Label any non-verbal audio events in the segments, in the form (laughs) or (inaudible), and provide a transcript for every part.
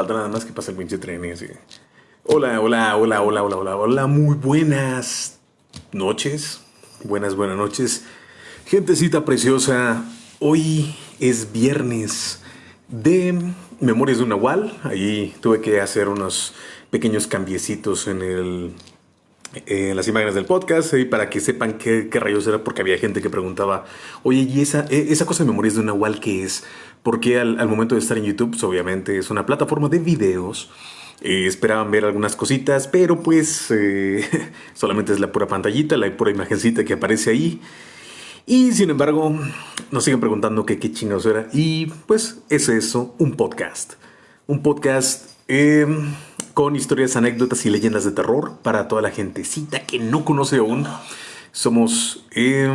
Falta nada más que pase el pinche tren así. Hola, hola, hola, hola, hola, hola, hola. Muy buenas noches. Buenas, buenas noches. Gentecita preciosa. Hoy es viernes de Memorias de un Nahual. Ahí tuve que hacer unos pequeños cambiecitos en el en las imágenes del podcast para que sepan qué, rayos era, porque había gente que preguntaba, oye, ¿y esa, e, esa cosa de memorias de un Nahual qué es? Porque al, al, momento de estar en YouTube, pues, obviamente es una plataforma de videos. Eh, esperaban ver algunas cositas, pero pues eh, (laughs) solamente es la pura pantallita, la pura imagencita que aparece ahí. Y sin embargo, nos siguen preguntando que qué chingados era. Y pues es eso, un podcast. Un podcast... Eh, con historias, anécdotas y leyendas de terror para toda la gentecita que no conoce aún. Somos, eh,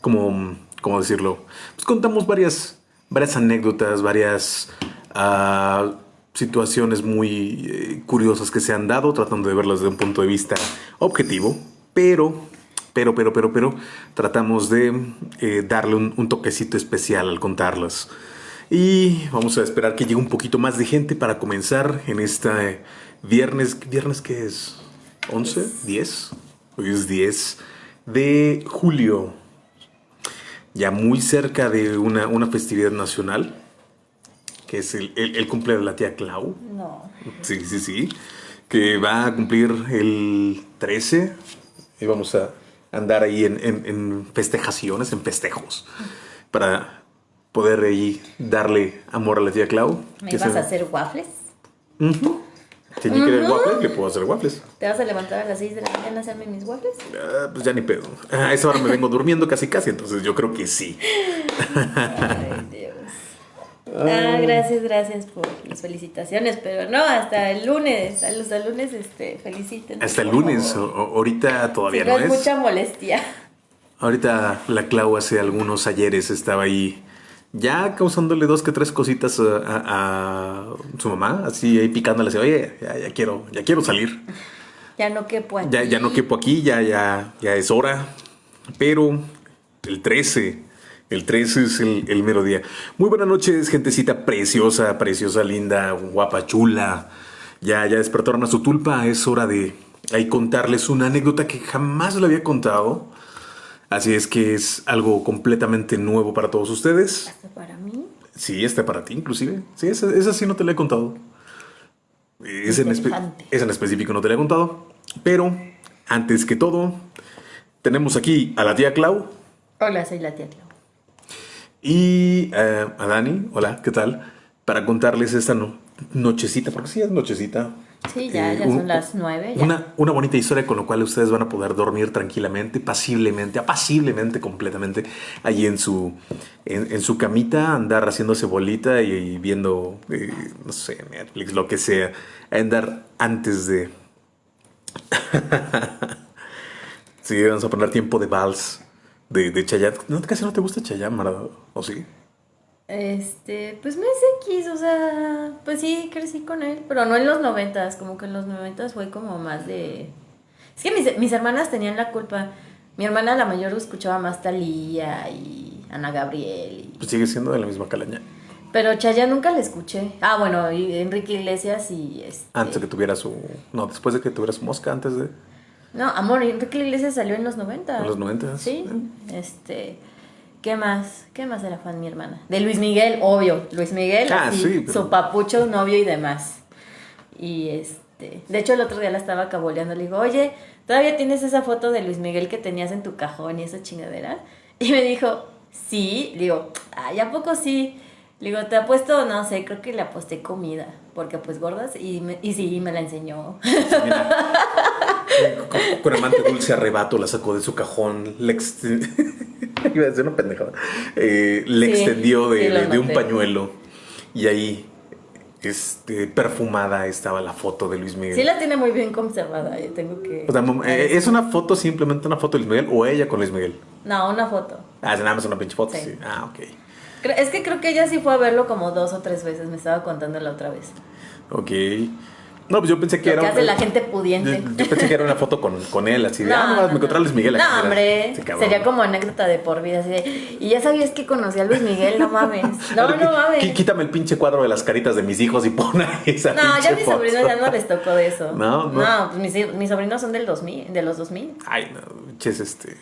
como, ¿cómo decirlo? Pues contamos varias, varias anécdotas, varias uh, situaciones muy eh, curiosas que se han dado, tratando de verlas desde un punto de vista objetivo, pero, pero, pero, pero, pero, tratamos de eh, darle un, un toquecito especial al contarlas. Y vamos a esperar que llegue un poquito más de gente para comenzar en este viernes. ¿Viernes qué es? ¿11? ¿10? Hoy es 10 de julio. Ya muy cerca de una, una festividad nacional. Que es el, el, el, cumple de la tía Clau. No. Sí, sí, sí. Que va a cumplir el 13. Y vamos a andar ahí en, en, en festejaciones, en festejos. Para poder ahí darle amor a la tía Clau. ¿Me vas se... a hacer waffles? Uh -huh. Si uh -huh. quieres waffles, le puedo hacer waffles. ¿Te vas a levantar a las 6 de la mañana a hacerme mis waffles? Uh, pues ya ni pedo. A esa hora me vengo durmiendo casi casi, entonces yo creo que sí. Ay, Dios. Ah, gracias, gracias por las felicitaciones, pero no, hasta el lunes, a los lunes este, feliciten. Hasta el lunes, o, ahorita todavía si no, no es. mucha molestia. Ahorita la Clau hace algunos ayeres estaba ahí ya causándole dos que tres cositas a, a, a su mamá, así ahí picándole, así, oye, ya, ya, quiero, ya quiero salir. Ya no quepo aquí. Ya, ya no quepo aquí, ya, ya, ya es hora. Pero el 13, el 13 es el, el mero día. Muy buenas noches, gentecita preciosa, preciosa, linda, guapa, chula. Ya, ya despertaron a su tulpa, es hora de ahí contarles una anécdota que jamás le había contado. Así es que es algo completamente nuevo para todos ustedes. ¿Hasta para mí? Sí, está para ti inclusive. Sí, esa, esa sí no te la he contado. Es en, es en, específico no te la he contado. Pero, antes que todo, tenemos aquí a la tía Clau. Hola, soy la tía Clau. Y uh, a Dani, hola, ¿qué tal? Para contarles esta no, nochecita, porque sí es nochecita, Sí, ya, eh, ya son las nueve. Una, una bonita historia con la cual ustedes van a poder dormir tranquilamente, pasiblemente, apaciblemente, completamente, allí en su, en, en su camita, andar haciéndose bolita y, y viendo, eh, no sé, Netflix, lo que sea, andar antes de... (laughs) sí, vamos a poner tiempo de vals de, de Chayanne. ¿No, ¿Casi no te gusta Chayanne, Marado? ¿O sí? Este, pues me es X, o sea, pues sí, crecí con él, pero no en los noventas, como que en los noventas fue como más de... Es que mis, mis hermanas tenían la culpa. Mi hermana la mayor escuchaba más Talía y Ana Gabriel. Y... Pues sigue siendo de la misma calaña. Pero Chaya nunca la escuché. Ah, bueno, y Enrique Iglesias y este... Antes de que tuviera su... No, después de que tuviera su mosca, antes de... No, amor, Enrique Iglesias salió en los 90. En los 90. Sí, ¿Eh? este... ¿Qué más? ¿Qué más era fan mi hermana? De Luis Miguel, obvio. Luis Miguel, ah, así, sí, pero... su papucho, novio y demás. Y este. De hecho, el otro día la estaba caboleando. Le digo, oye, ¿todavía tienes esa foto de Luis Miguel que tenías en tu cajón y esa chingadera? (laughs) Y me dijo, sí. Le digo, ay, ¿a poco sí? Le digo, ¿te apuesto? No sé, creo que le aposté comida. Porque pues gordas. Y, me, y sí, me la enseñó. Mira, (laughs) con, con amante dulce arrebato la sacó de su cajón. Le extendió. (laughs) Iba a decir una pendejada. Eh, le sí, extendió de, sí, de, de un pañuelo. Y ahí este, perfumada estaba la foto de Luis Miguel. Sí la tiene muy bien conservada, yo tengo que... O sea, eh, ¿Es una foto, simplemente una foto de Luis Miguel o ella con Luis Miguel? No, una foto. Ah, nada más una pinche foto, sí. Sí. Ah, ok. Es que creo que ella sí fue a verlo como dos o tres veces, me estaba contando la otra vez. Ok. No, pues yo pensé que Lo era. que hace la gente pudiente. Yo, yo pensé que era una foto con, con él, así de. ah, no, me encontré a Luis Miguel. No, aquí, hombre. Sería como anécdota de por vida. Así de, y ya sabías que conocí a Luis Miguel, no mames. (laughs) No, no mames. Quítame el pinche cuadro de las caritas de mis hijos y pon esa No, ya mis foto. sobrinos ya no les tocó de eso. No, no. No, pues mis, mis sobrinos son del 2000, de los 2000. Ay, no, pinches este.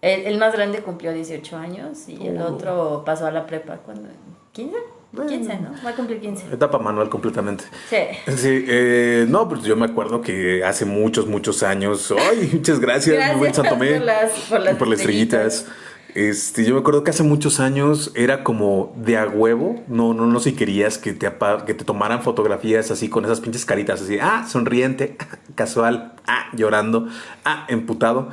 El, el más grande cumplió 18 años y el Oh. otro pasó a la prepa cuando... ¿15? 15, ¿no? Va a cumplir 15. Etapa manual completamente. Sí. Sí, eh, no, pues yo me acuerdo que hace muchos, muchos años. Ay, (laughs) muchas gracias, Gracias buen Santomé. por las- por las estrellitas. Este, yo me acuerdo que hace muchos años era como de a huevo. No, no, no si querías que te, que te tomaran fotografías así con esas pinches caritas así. Ah, sonriente, (laughs) casual, ah, llorando, ah, emputado.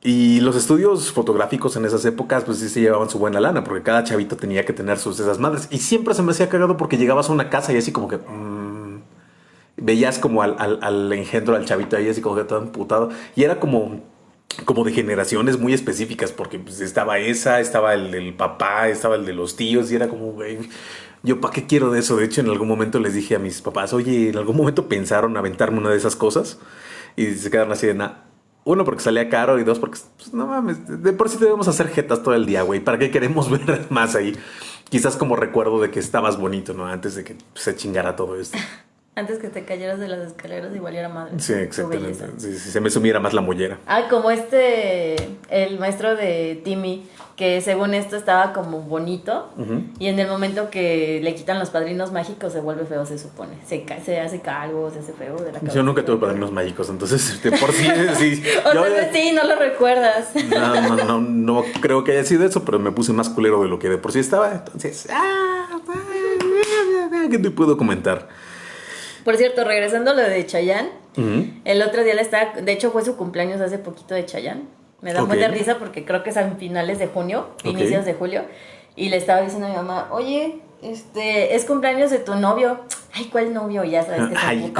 Y los estudios fotográficos en esas épocas, pues sí se llevaban su buena lana, porque cada chavito tenía que tener sus esas madres. Y siempre se me hacía cagado porque llegabas a una casa y así como que. mm, veías como al, al, al engendro, al chavito ahí así como que todo emputado. Y era como. Como de generaciones muy específicas, porque pues, estaba esa, estaba el del papá, estaba el de los tíos, y era como, güey, yo para qué quiero de eso. De hecho, en algún momento les dije a mis papás, oye, en algún momento pensaron aventarme una de esas cosas, y se quedaron así de nada. Uno, porque salía caro y dos, porque pues, no mames, de por sí debemos hacer jetas todo el día, güey. ¿Para qué queremos (laughs) ver más ahí? Quizás como recuerdo de que estabas bonito, ¿no? Antes de que se chingara todo esto. (laughs) Antes que te cayeras de las escaleras y valiera madre. Sí, exactamente. sí, se me sumiera más la mollera. Ah, como este, el maestro de Timmy, que según esto estaba como bonito, y en el momento que le quitan los padrinos mágicos se vuelve feo, se supone. Se, se hace calvo, se hace feo de la cabeza. Yo nunca tuve padrinos mágicos, entonces de por sí, (laughs) sí. O yo- sea, sí, no lo recuerdas. no, no, no, no creo que haya sido eso, pero me puse más culero de lo que de por sí estaba. Entonces, ah, ¿qué te puedo comentar? Por cierto, regresando a lo de Chayanne, el otro día le estaba, de hecho fue su cumpleaños hace poquito de Chayanne. Me da Ok. mucha risa porque creo que es a finales de junio, inicios de julio, y le estaba diciendo a mi mamá, oye, este, es cumpleaños de tu novio. Ay, ¿cuál novio? Ya sabes que se Ay.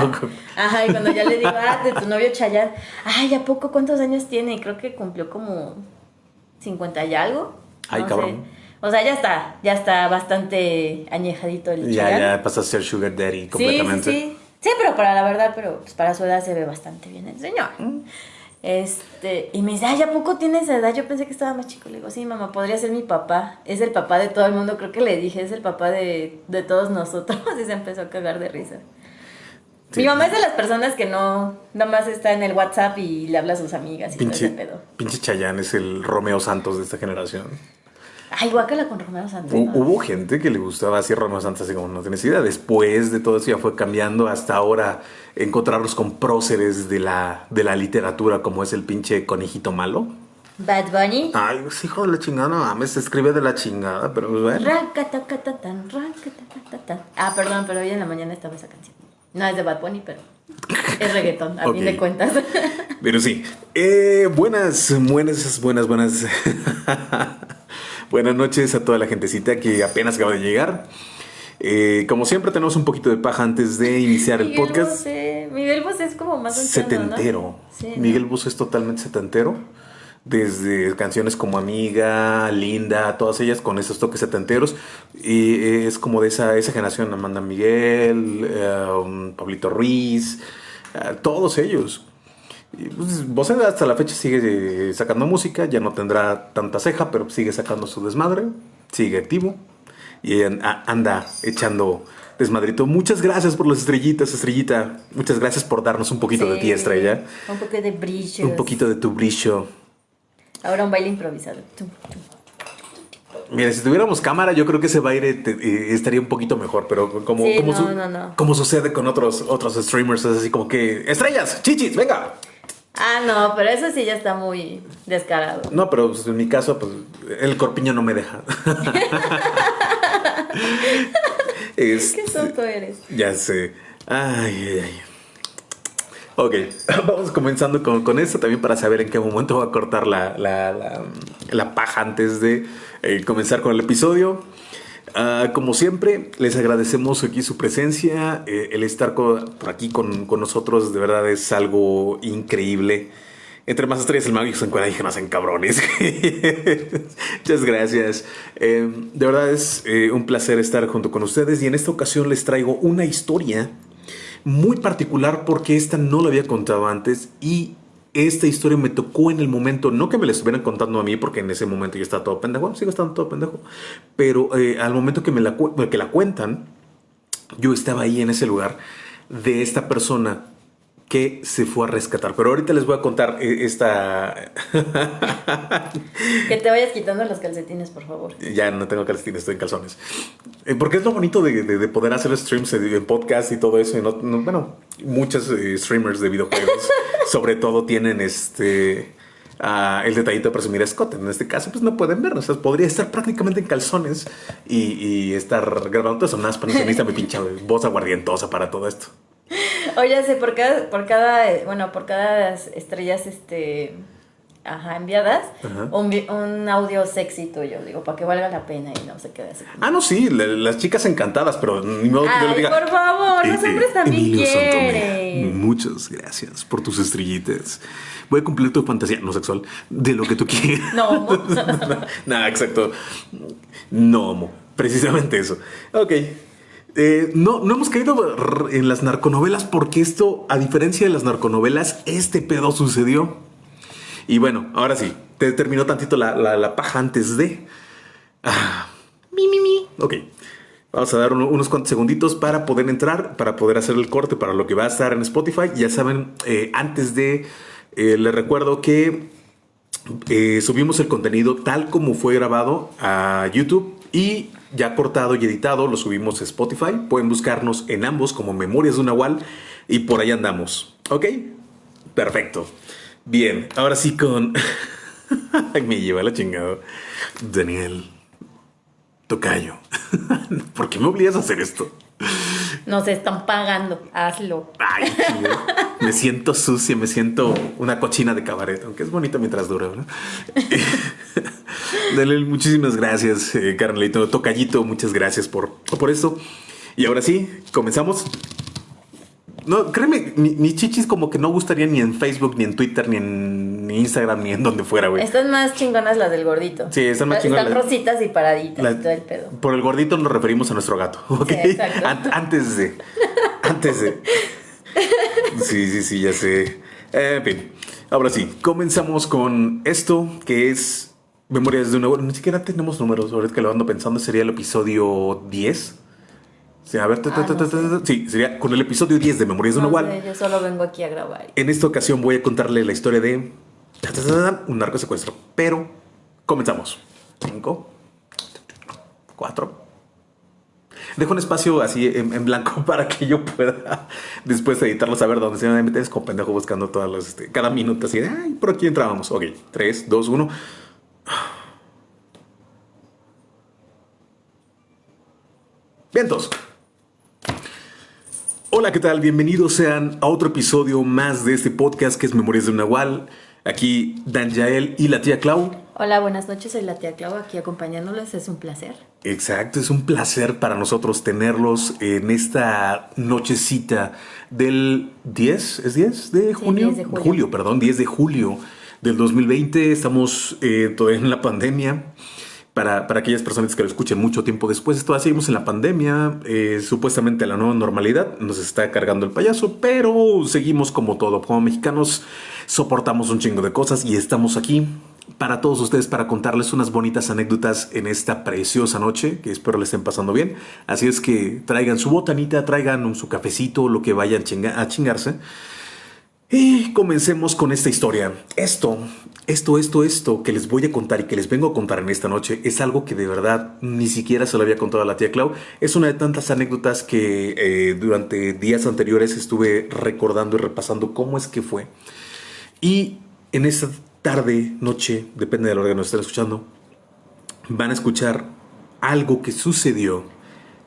Ajá, y cuando ya le digo, ah, de tu (laughs) novio Chayanne. Ay, ¿a poco cuántos años tiene? Y creo que cumplió como 50 y algo. Ay, no cabrón. sé. O sea, ya está, ya está bastante añejadito el Ya, ya pasas a ser Sugar Daddy completamente. sí, sí. Sí, pero para la verdad, pero pues para su edad se ve bastante bien el señor. Este, y me dice, ay, ¿a poco tiene esa edad? Yo pensé que estaba más chico. Le digo, sí, mamá, podría ser mi papá. Es el papá de todo el mundo. Creo que le dije, es el papá de, de todos nosotros. (laughs) Y se empezó a cagar de risa. Sí. Mi mamá es de las personas que no, nada más está en el WhatsApp y le habla a sus amigas y todo ese Pinche, pedo. pinche Chayanne es el Romeo Santos de esta generación. Ay, guácala con Romero Santos. Hubo gente que le gustaba así Romeo Santos, así como no tienes idea. Después de todo eso ya fue cambiando hasta ahora encontrarlos con próceres de la, de la literatura, como es el pinche conejito malo. Bad Bunny. Ay, pues, hijo de la chingada, no mames, se escribe de la chingada, pero pues, bueno. Racatatatán, racatatatán. Ah, perdón, pero hoy en la mañana estaba esa canción. No es de Bad Bunny, pero es reggaetón, a (laughs) fin Ok. de cuentas. Pero sí. Eh, buenas, buenas, buenas, buenas. (laughs) buenas noches a toda la gentecita que apenas acaba de llegar. Eh, como siempre, tenemos un poquito de paja antes de iniciar el podcast. Bosé. Miguel Bosé es como más setentero. Miguel Bosé es totalmente setentero. Desde canciones como Amiga, Linda, todas ellas con esos toques setenteros. Y eh, es como de esa, esa generación, Amanda Miguel, eh, um, Pablito Ruiz, eh, todos ellos. Y, pues, Bosé hasta la fecha sigue eh, sacando música, ya no tendrá tanta ceja, pero sigue sacando su desmadre, sigue activo y anda echando desmadrito. Muchas gracias por las estrellitas, estrellita. Muchas gracias por darnos un poquito de ti, estrella. Un poco de brillo. Un poquito de tu brillo. Ahora un baile improvisado. Mira, si tuviéramos cámara, yo creo que ese baile te- eh, estaría un poquito mejor, pero como, Sí, como, no, su- no, no. como sucede con otros, otros streamers, es así como que, estrellas, chichis, venga. Ah, no, pero eso sí ya está muy descarado. No, pero pues, en mi caso, pues el corpiño no me deja. (laughs) Este, Qué tonto eres. Ya sé. Ay, ay, ay. Ok, (clears throat) vamos comenzando con, con esto también para saber en qué momento va a cortar la, la, la- la paja antes de eh, comenzar con el episodio. Ah, como siempre, les agradecemos aquí su presencia. eh, el estar por aquí con, con nosotros de verdad es algo increíble. Entre más estrellas el mago se encuentra y que nacen cabrones. (laughs) Muchas gracias. Eh, de verdad es eh, un placer estar junto con ustedes y en esta ocasión les traigo una historia muy particular porque esta no la había contado antes y esta historia me tocó en el momento, no que me la estuvieran contando a mí, porque en ese momento yo estaba todo pendejo, sigo estando todo pendejo, pero eh, al momento que me la, que la cuentan, yo estaba ahí en ese lugar de esta persona que se fue a rescatar. Pero ahorita les voy a contar eh, esta... que te vayas quitando los calcetines, por favor. Ya no tengo calcetines, estoy en calzones. Eh, porque es lo bonito de, poder hacer streams en podcast y todo eso. Y no, bueno, muchos streamers de videojuegos sobre todo tienen este... Ah, el detallito de presumir a Scott. En este caso, pues no pueden ver. O sea, podría estar prácticamente en calzones y, estar grabando eso. Nada, para necesita mi voz aguardientosa para todo esto. Oye, sí, por cada, por cada, bueno, por cada estrellas, este, ajá, enviadas, Un, audio sexy tuyo, digo, para que valga la pena y no se quede así. Ah, no, sí, las chicas encantadas, pero ni modo que yo le diga. por favor, los eh, hombres también quieren. Muchas gracias por tus estrellitas. Voy a cumplir tu fantasía, no sexual, de lo que tú quieras. No, (laughs) Nada, exacto. No, precisamente eso. Ok. Eh, no, no hemos caído en las narconovelas porque esto, a diferencia de las narconovelas, este pedo sucedió. Y bueno, ahora sí, te terminó tantito la, paja antes de... Ah, mi, mi, mi. Ok. Vamos a dar unos cuantos segunditos para poder entrar, para poder hacer el corte para lo que va a estar en Spotify. Ya saben, eh, antes de... Eh, les recuerdo que subimos el contenido tal como fue grabado a YouTube y ya cortado y editado, lo subimos a Spotify. Pueden buscarnos en ambos como Memorias de una Wall y por ahí andamos. ¿Ok? Perfecto. Bien, ahora sí con... (laughs) Me lleva la chingada. Daniel, tocayo. (laughs) ¿Por qué me obligas a hacer esto? Nos están pagando, hazlo. Ay, me siento sucia, me siento una cochina de cabaret, aunque es bonito mientras dura, ¿verdad? (laughs) Dale, muchísimas gracias, eh, Carnelito. Tocallito, muchas gracias por, por esto. Y ahora sí, comenzamos. No, créeme, mis chichis como que no gustaría ni en Facebook, ni en Twitter, ni en Instagram, ni en donde fuera, güey. Están más chingonas las del gordito. Sí, están más chingonas. Están rositas y paraditas y todo el pedo. Por el gordito nos referimos a nuestro gato, (laughs) ¿ok? antes de... Antes de... (laughs) Sí, sí, sí, ya sé. en fin, ahora sí, comenzamos con esto que es Memorias de una Ni siquiera tenemos números. Ahorita que lo ando pensando, sería el episodio 10. Sí, a ver, ah, sí, sería con el episodio 10 de Memorias de una Wall. yo solo vengo aquí a grabar. En esta ocasión voy a contarle la historia de un narco secuestro. Pero comenzamos. 5, 4. Dejo un espacio así en, blanco (laughs) para que yo pueda después editarlo, saber dónde se me metes con pendejo buscando todas las, este, cada minuto así de, ay, por aquí entrábamos. Ok, 3, 2, 1. Vientos. Hola, ¿qué tal? Bienvenidos sean a otro episodio más de este podcast que es Memorias de un Nahual. Aquí Dan Yael y la tía Clau. Hola, buenas noches, soy la tía Clau aquí acompañándoles, es un placer. Exacto, es un placer para nosotros tenerlos en esta nochecita del 10, ¿es 10 de junio? de julio. julio. perdón, 10 de julio del 2020. Estamos eh, todavía en la pandemia. Para, para, aquellas personas que lo escuchen mucho tiempo después, todavía seguimos en la pandemia. Eh, supuestamente la nueva normalidad nos está cargando el payaso, pero seguimos como todo. Como mexicanos soportamos un chingo de cosas y estamos aquí para todos ustedes para contarles unas bonitas anécdotas en esta preciosa noche que espero le estén pasando bien. Así es que traigan su botanita, traigan su cafecito, lo que vayan a chingarse. Y comencemos con esta historia. Esto, esto, esto, esto que les voy a contar y que les vengo a contar en esta noche es algo que de verdad ni siquiera se lo había contado a la tía Clau. Es una de tantas anécdotas que eh, durante días anteriores estuve recordando y repasando cómo es que fue. Y en esta tarde, noche, depende de la hora que nos estén escuchando, van a escuchar algo que sucedió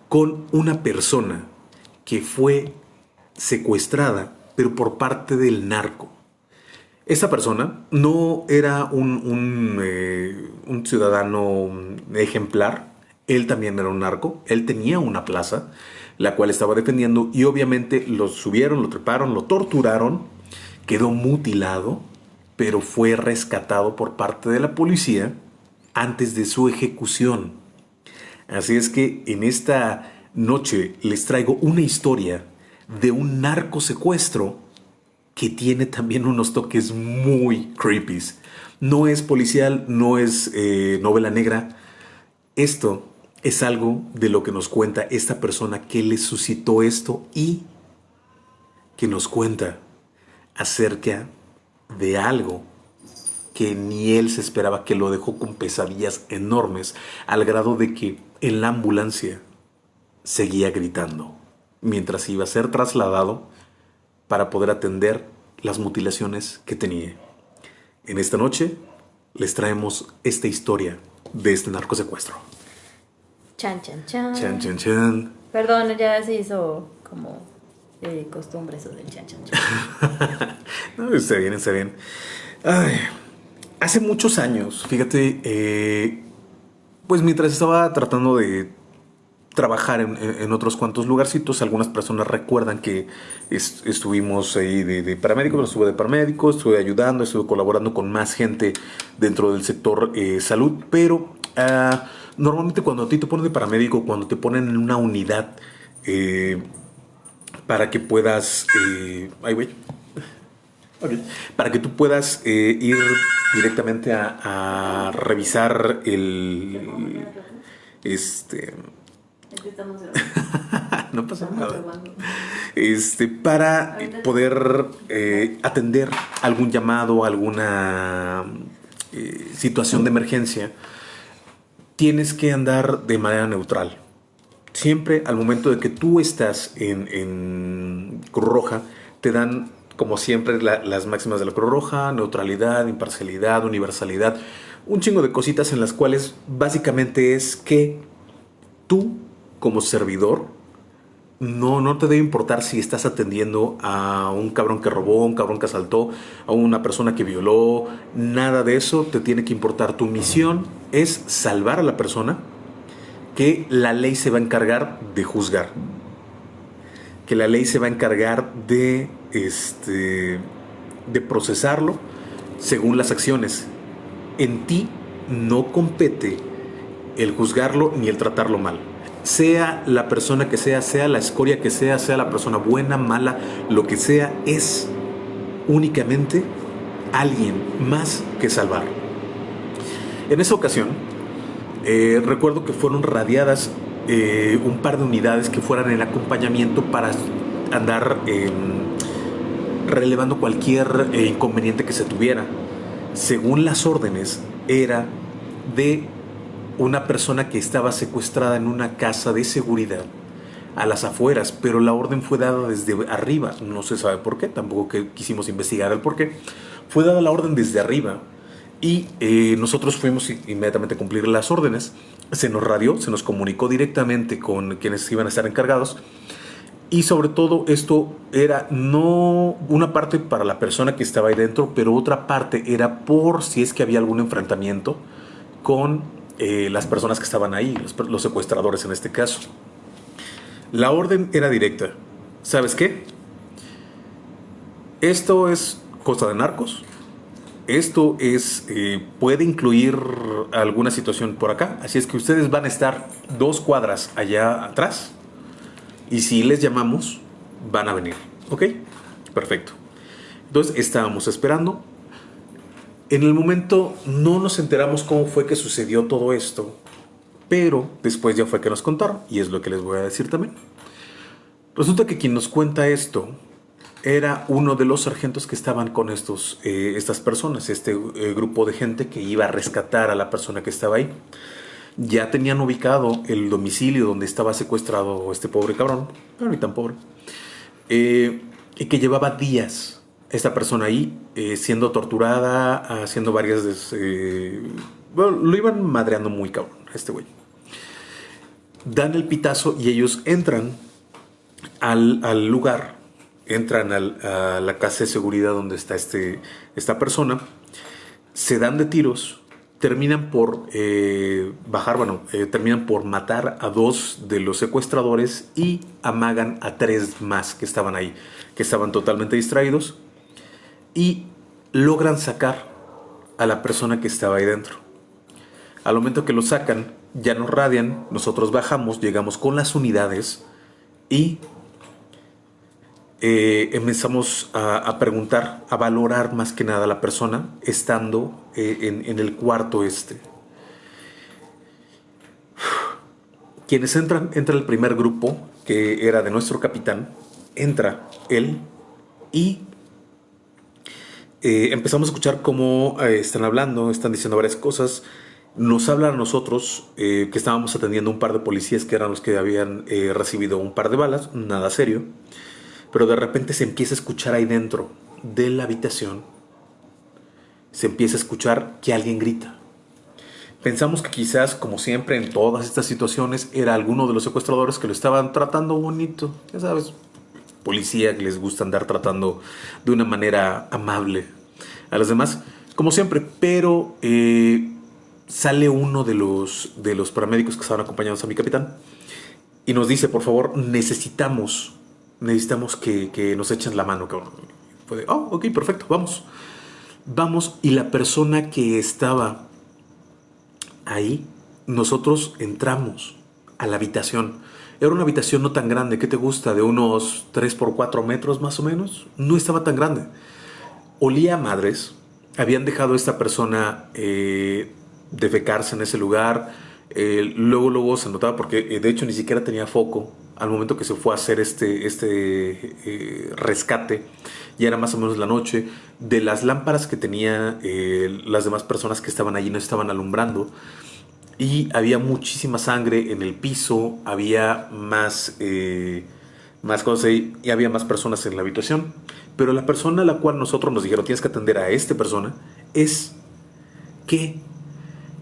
con una persona que fue secuestrada pero por parte del narco. Esa persona no era un, eh, ciudadano ejemplar, él también era un narco, él tenía una plaza, la cual estaba defendiendo y obviamente lo subieron, lo treparon, lo torturaron, quedó mutilado, pero fue rescatado por parte de la policía antes de su ejecución. Así es que en esta noche les traigo una historia de un narco secuestro que tiene también unos toques muy creepy. No es policial, no es eh, novela negra. Esto es algo de lo que nos cuenta esta persona que le suscitó esto y que nos cuenta acerca de algo que ni él se esperaba, que lo dejó con pesadillas enormes, al grado de que en la ambulancia seguía gritando, mientras iba a ser trasladado para poder atender las mutilaciones que tenía. En esta noche les traemos esta historia de este narcosecuestro. Chan, chan, chan. Chan, chan, chan. Perdón, ya se hizo como de costumbre eso del chan, chan, chan. (laughs) no, está bien, está bien. Ay, hace muchos años, fíjate, eh, pues mientras estaba tratando de trabajar en, otros cuantos lugarcitos, algunas personas recuerdan que estuvimos ahí de, de paramédicos, estuve de paramédicos, estuve ayudando, estuve colaborando con más gente dentro del sector eh, salud, pero ah, normalmente cuando a ti te ponen de paramédico, cuando te ponen en una unidad eh, para que puedas... ay, güey para que tú puedas eh, ir directamente a, revisar el. Este. (laughs) no pasa nada. Este, para poder eh, atender algún llamado, alguna eh, situación de emergencia, tienes que andar de manera neutral. Siempre al momento de que tú estás en, en Cruz Roja, te dan como siempre, las máximas de la Cruz Roja, neutralidad, imparcialidad, universalidad, un chingo de cositas en las cuales básicamente es que tú, como servidor, no, no te debe importar si estás atendiendo a un cabrón que robó, un cabrón que asaltó, a una persona que violó, nada de eso te tiene que importar. Tu misión es salvar a la persona que la ley se va a encargar de juzgar que la ley se va a encargar de, este, de procesarlo según las acciones. En ti no compete el juzgarlo ni el tratarlo mal. Sea la persona que sea, sea la escoria que sea, sea la persona buena, mala, lo que sea, es únicamente alguien más que salvar. En esa ocasión, eh, recuerdo que fueron radiadas eh, un par de unidades que fueran el acompañamiento para andar em, relevando cualquier eh, inconveniente que se tuviera. Según las órdenes, era de una persona que estaba secuestrada en una casa de seguridad a las afueras, pero la orden fue dada desde arriba. No se sabe por qué, tampoco que quisimos investigar el por qué. Fue dada la orden desde arriba y eh, nosotros fuimos inmediatamente a cumplir las órdenes. Se nos radió, se nos comunicó directamente con quienes iban a estar encargados. Y sobre todo esto era no una parte para la persona que estaba ahí dentro, pero otra parte era por si es que había algún enfrentamiento con eh, las personas que estaban ahí, los, secuestradores en este caso. La orden era directa. ¿Sabes qué? Esto es cosa de narcos, esto es, eh, puede incluir alguna situación por acá. Así es que ustedes van a estar dos cuadras allá atrás. Y si les llamamos, van a venir. ¿Ok? Perfecto. Entonces estábamos esperando. En el momento no nos enteramos cómo fue que sucedió todo esto. Pero después ya fue que nos contaron. Y es lo que les voy a decir también. Resulta que quien nos cuenta esto era uno de los sargentos que estaban con estos, eh, estas personas, este eh, grupo de gente que iba a rescatar a la persona que estaba ahí. Ya tenían ubicado el domicilio donde estaba secuestrado este pobre cabrón, pero ni tan pobre, eh, y que llevaba días esta persona ahí siendo torturada, haciendo varias... bueno, lo iban madreando muy cabrón, este güey. Dan el pitazo y ellos entran al, al lugar entran a la casa de seguridad donde está este, esta persona, se dan de tiros, terminan por eh, bajar, bueno, eh, terminan por matar a dos de los secuestradores y amagan a tres más que estaban ahí, que estaban totalmente distraídos y logran sacar a la persona que estaba ahí dentro. Al momento que lo sacan, ya nos radian, nosotros bajamos, llegamos con las unidades y eh, empezamos a, preguntar, a valorar más que nada a la persona estando eh, en, en, el cuarto este. Quienes entran, entra el primer grupo, que era de nuestro capitán, entra él y eh, empezamos a escuchar cómo están hablando, están diciendo varias cosas. Nos hablan a nosotros que estábamos atendiendo un par de policías que eran los que habían recibido un par de balas, nada serio pero de repente se empieza a escuchar ahí dentro de la habitación, se empieza a escuchar que alguien grita. Pensamos que quizás, como siempre en todas estas situaciones, era alguno de los secuestradores que lo estaban tratando bonito, ya sabes, policía que les gusta andar tratando de una manera amable a los demás, como siempre, pero eh, sale uno de los, de los paramédicos que estaban acompañados a mi capitán y nos dice, por favor, necesitamos necesitamos que, nos echen la mano, Fue oh, ok, perfecto, vamos. Vamos, y la persona que estaba ahí, nosotros entramos a la habitación. Era una habitación no tan grande, ¿qué te gusta? De unos 3 por 4 metros más o menos. No estaba tan grande. Olía a madres. Habían dejado a esta persona eh, defecarse en ese lugar. Eh, luego, luego se notaba porque eh, de hecho ni siquiera tenía foco al momento que se fue a hacer este, este eh, rescate, ya era más o menos la noche, de las lámparas que tenían eh, las demás personas que estaban allí no estaban alumbrando y había muchísima sangre en el piso, había más, eh, más cosas y, había más personas en la habitación. Pero la persona a la cual nosotros nos dijeron tienes que atender a esta persona es que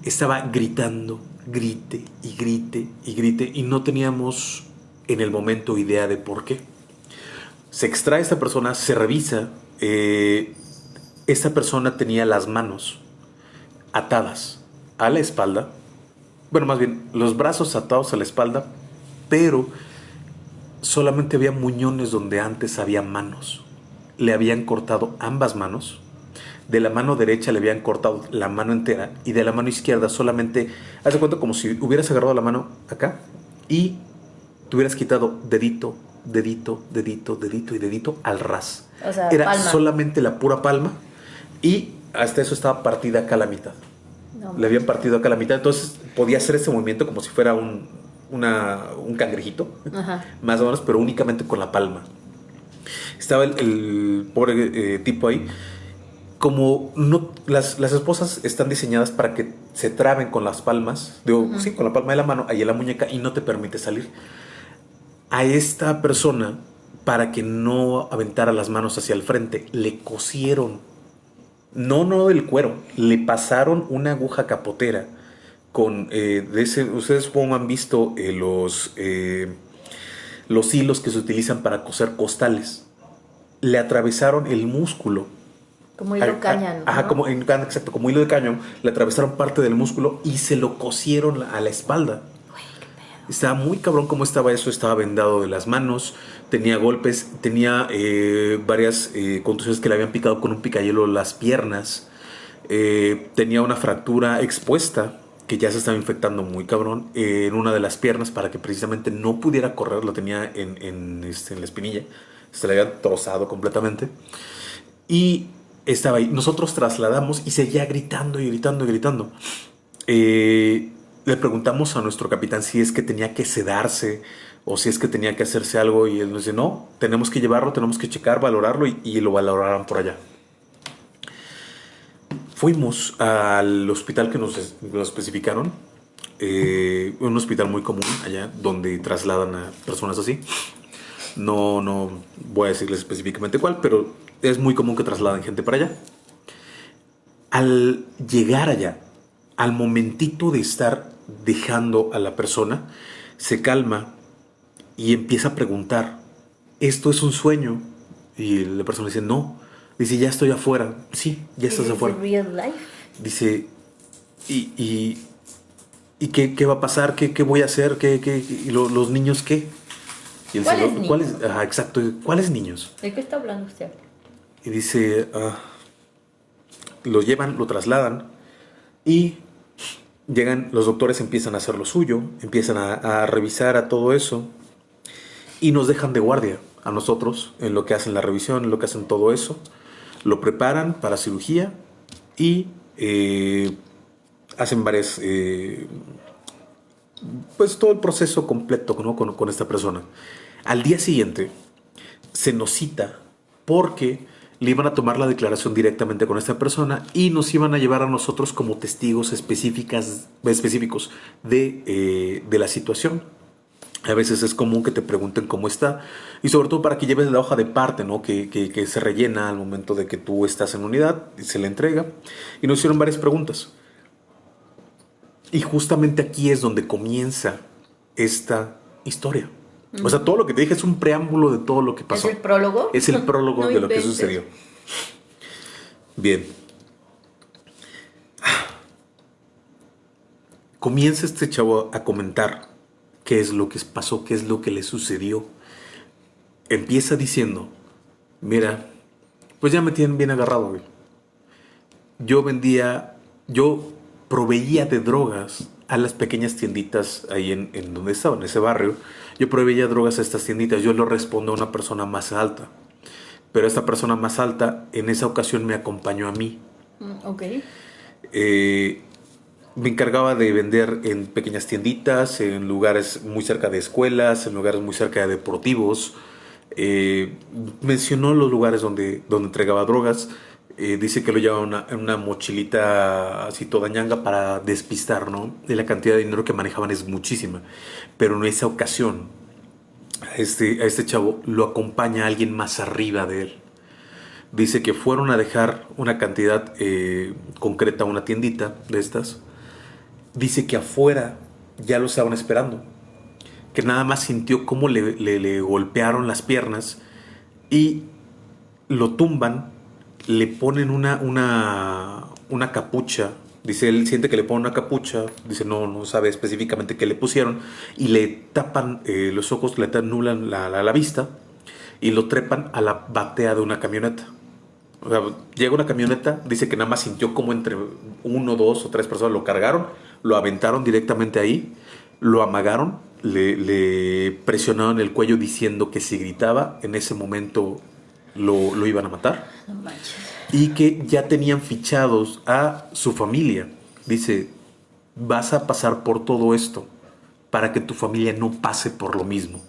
estaba gritando, grite y grite y grite y no teníamos en el momento idea de por qué. Se extrae esta persona, se revisa. Eh, esta persona tenía las manos atadas a la espalda. Bueno, más bien, los brazos atados a la espalda, pero solamente había muñones donde antes había manos. Le habían cortado ambas manos. De la mano derecha le habían cortado la mano entera y de la mano izquierda solamente, haz de cuenta como si hubieras agarrado la mano acá y te hubieras quitado dedito, dedito, dedito, dedito y dedito al ras. O sea, Era solamente la pura palma y hasta eso estaba partida acá a la mitad. Le habían partido acá a la mitad, entonces podía hacer ese movimiento como si fuera un, un cangrejito, más o menos, pero únicamente con la palma. Estaba el, pobre eh, tipo ahí. Como no, las, las, esposas están diseñadas para que se traben con las palmas, digo, sí, con la palma de la mano, ahí en la muñeca, y no te permite salir a esta persona para que no aventara las manos hacia el frente. Le cosieron, no, no el cuero, le pasaron una aguja capotera con, eh, de ese, ustedes supongo han visto eh, los, eh, los hilos que se utilizan para coser costales. Le atravesaron el músculo. Como hilo de cañón. Ajá, como, exacto, como hilo de cañón. Le atravesaron parte del músculo y se lo cosieron a la espalda. Estaba muy cabrón cómo estaba eso, estaba vendado de las manos, tenía golpes, tenía eh, varias eh, contusiones que le habían picado con un picayelo las piernas, eh, tenía una fractura expuesta que ya se estaba infectando muy cabrón en una de las piernas para que precisamente no pudiera correr, lo tenía en, este, en la espinilla, se le había trozado completamente. Y estaba ahí. Nosotros trasladamos y seguía gritando y gritando y gritando. Eh, le preguntamos a nuestro capitán si es que tenía que sedarse o si es que tenía que hacerse algo y él nos dice, no, tenemos que llevarlo, tenemos que checar, valorarlo y, lo valorarán por allá. Fuimos al hospital que nos, especificaron, eh, un hospital muy común allá donde trasladan a personas así. No, no voy a decirles específicamente cuál, pero es muy común que trasladen gente para allá. Al llegar allá, al momentito de estar dejando a la persona, se calma y empieza a preguntar, ¿esto es un sueño? Y la persona dice, no. Dice, ya estoy afuera. Sí, ya estás afuera. Dice, ¿y, y, qué, va a pasar? ¿Qué, qué voy a hacer? ¿Qué, qué, y los niños qué? Y ¿Cuáles niños? ¿cuáles, exacto, ¿cuáles niños? ¿De qué está hablando usted? Y dice, ah, lo llevan, lo trasladan y Llegan, los doctores empiezan a hacer lo suyo, empiezan a, revisar a todo eso y nos dejan de guardia. a nosotros en lo que hacen la revisión, en lo que hacen todo eso. Lo preparan para cirugía y eh, hacen varias... Eh, pues todo el proceso completo con, con esta persona. Al día siguiente se nos cita porque le iban a tomar la declaración directamente con esta persona y nos iban a llevar a nosotros como testigos específicas, específicos de, eh, de la situación. A veces es común que te pregunten cómo está y sobre todo para que lleves la hoja de parte, ¿no? Que, que, se rellena al momento de que tú estás en unidad y se le entrega. Y nos hicieron varias preguntas. Y justamente aquí es donde comienza esta historia. O sea, todo lo que te dije es un preámbulo de todo lo que pasó. ¿Es el prólogo? Es el prólogo (laughs) de lo que sucedió. Bien. Comienza este chavo a comentar qué es lo que pasó, qué es lo que le sucedió. Empieza diciendo, mira, pues ya me tienen bien agarrado, güey. Yo vendía, yo proveía de drogas a las pequeñas tienditas ahí en, en donde estaba, en ese barrio yo proveía drogas a estas tienditas, yo lo respondo a una persona más alta. Pero esta persona más alta en esa ocasión me acompañó a mí. Mm, ok. Eh, me encargaba de vender en pequeñas tienditas, en lugares muy cerca de escuelas, en lugares muy cerca de deportivos. Eh, mencionó los lugares donde, donde entregaba drogas. Eh, dice que lo llevaba en una mochilita así toda ñanga para despistar, ¿no? Y la cantidad de dinero que manejaban es muchísima. Pero en esa ocasión, a este, a este chavo lo acompaña alguien más arriba de él. Dice que fueron a dejar una cantidad eh, concreta a una tiendita de estas. Dice que afuera ya lo estaban esperando. Que nada más sintió cómo le, le golpearon las piernas y lo tumban le ponen una, una, una capucha. Dice, él siente que le ponen una capucha, dice, no, no sabe específicamente qué le pusieron, y le tapan eh, los ojos, le anulan la, la, vista, y lo trepan a la batea de una camioneta. O sea, llega una camioneta, dice que nada más sintió como entre uno, dos o tres personas lo cargaron, lo aventaron directamente ahí, lo amagaron, le, le presionaron el cuello diciendo que si gritaba, en ese momento lo, lo iban a matar. y que ya tenían fichados a su familia. Dice, vas a pasar por todo esto para que tu familia no pase por lo mismo.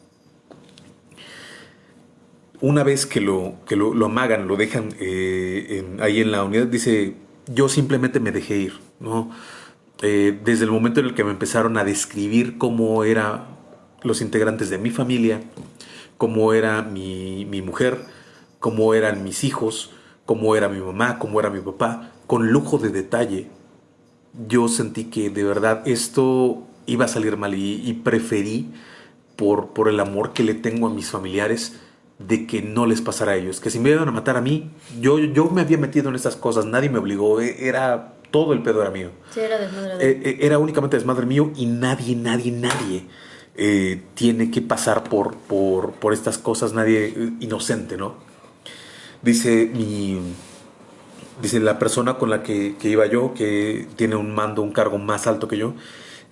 Una vez que lo, que lo, lo amagan, lo dejan eh, ahí en la unidad, dice, yo simplemente me dejé ir. ¿no? Eh, desde el momento en el que me empezaron a describir cómo eran los integrantes de mi familia, cómo era mi, mi mujer, cómo eran mis hijos, cómo era mi mamá, cómo era mi papá, con lujo de detalle. Yo sentí que de verdad esto iba a salir mal y, preferí, por, por el amor que le tengo a mis familiares, de que no les pasara a ellos. Que si me iban a matar a mí, yo, yo me había metido en estas cosas, nadie me obligó, e, era todo el pedo era mío. Sí, era desmadre. Eh, eh, era únicamente desmadre mío y nadie, nadie, nadie eh, tiene que pasar por, por, por estas cosas, nadie inocente, ¿no? Dice mi. Dice la persona con la que, iba yo, que tiene un mando, un cargo más alto que yo,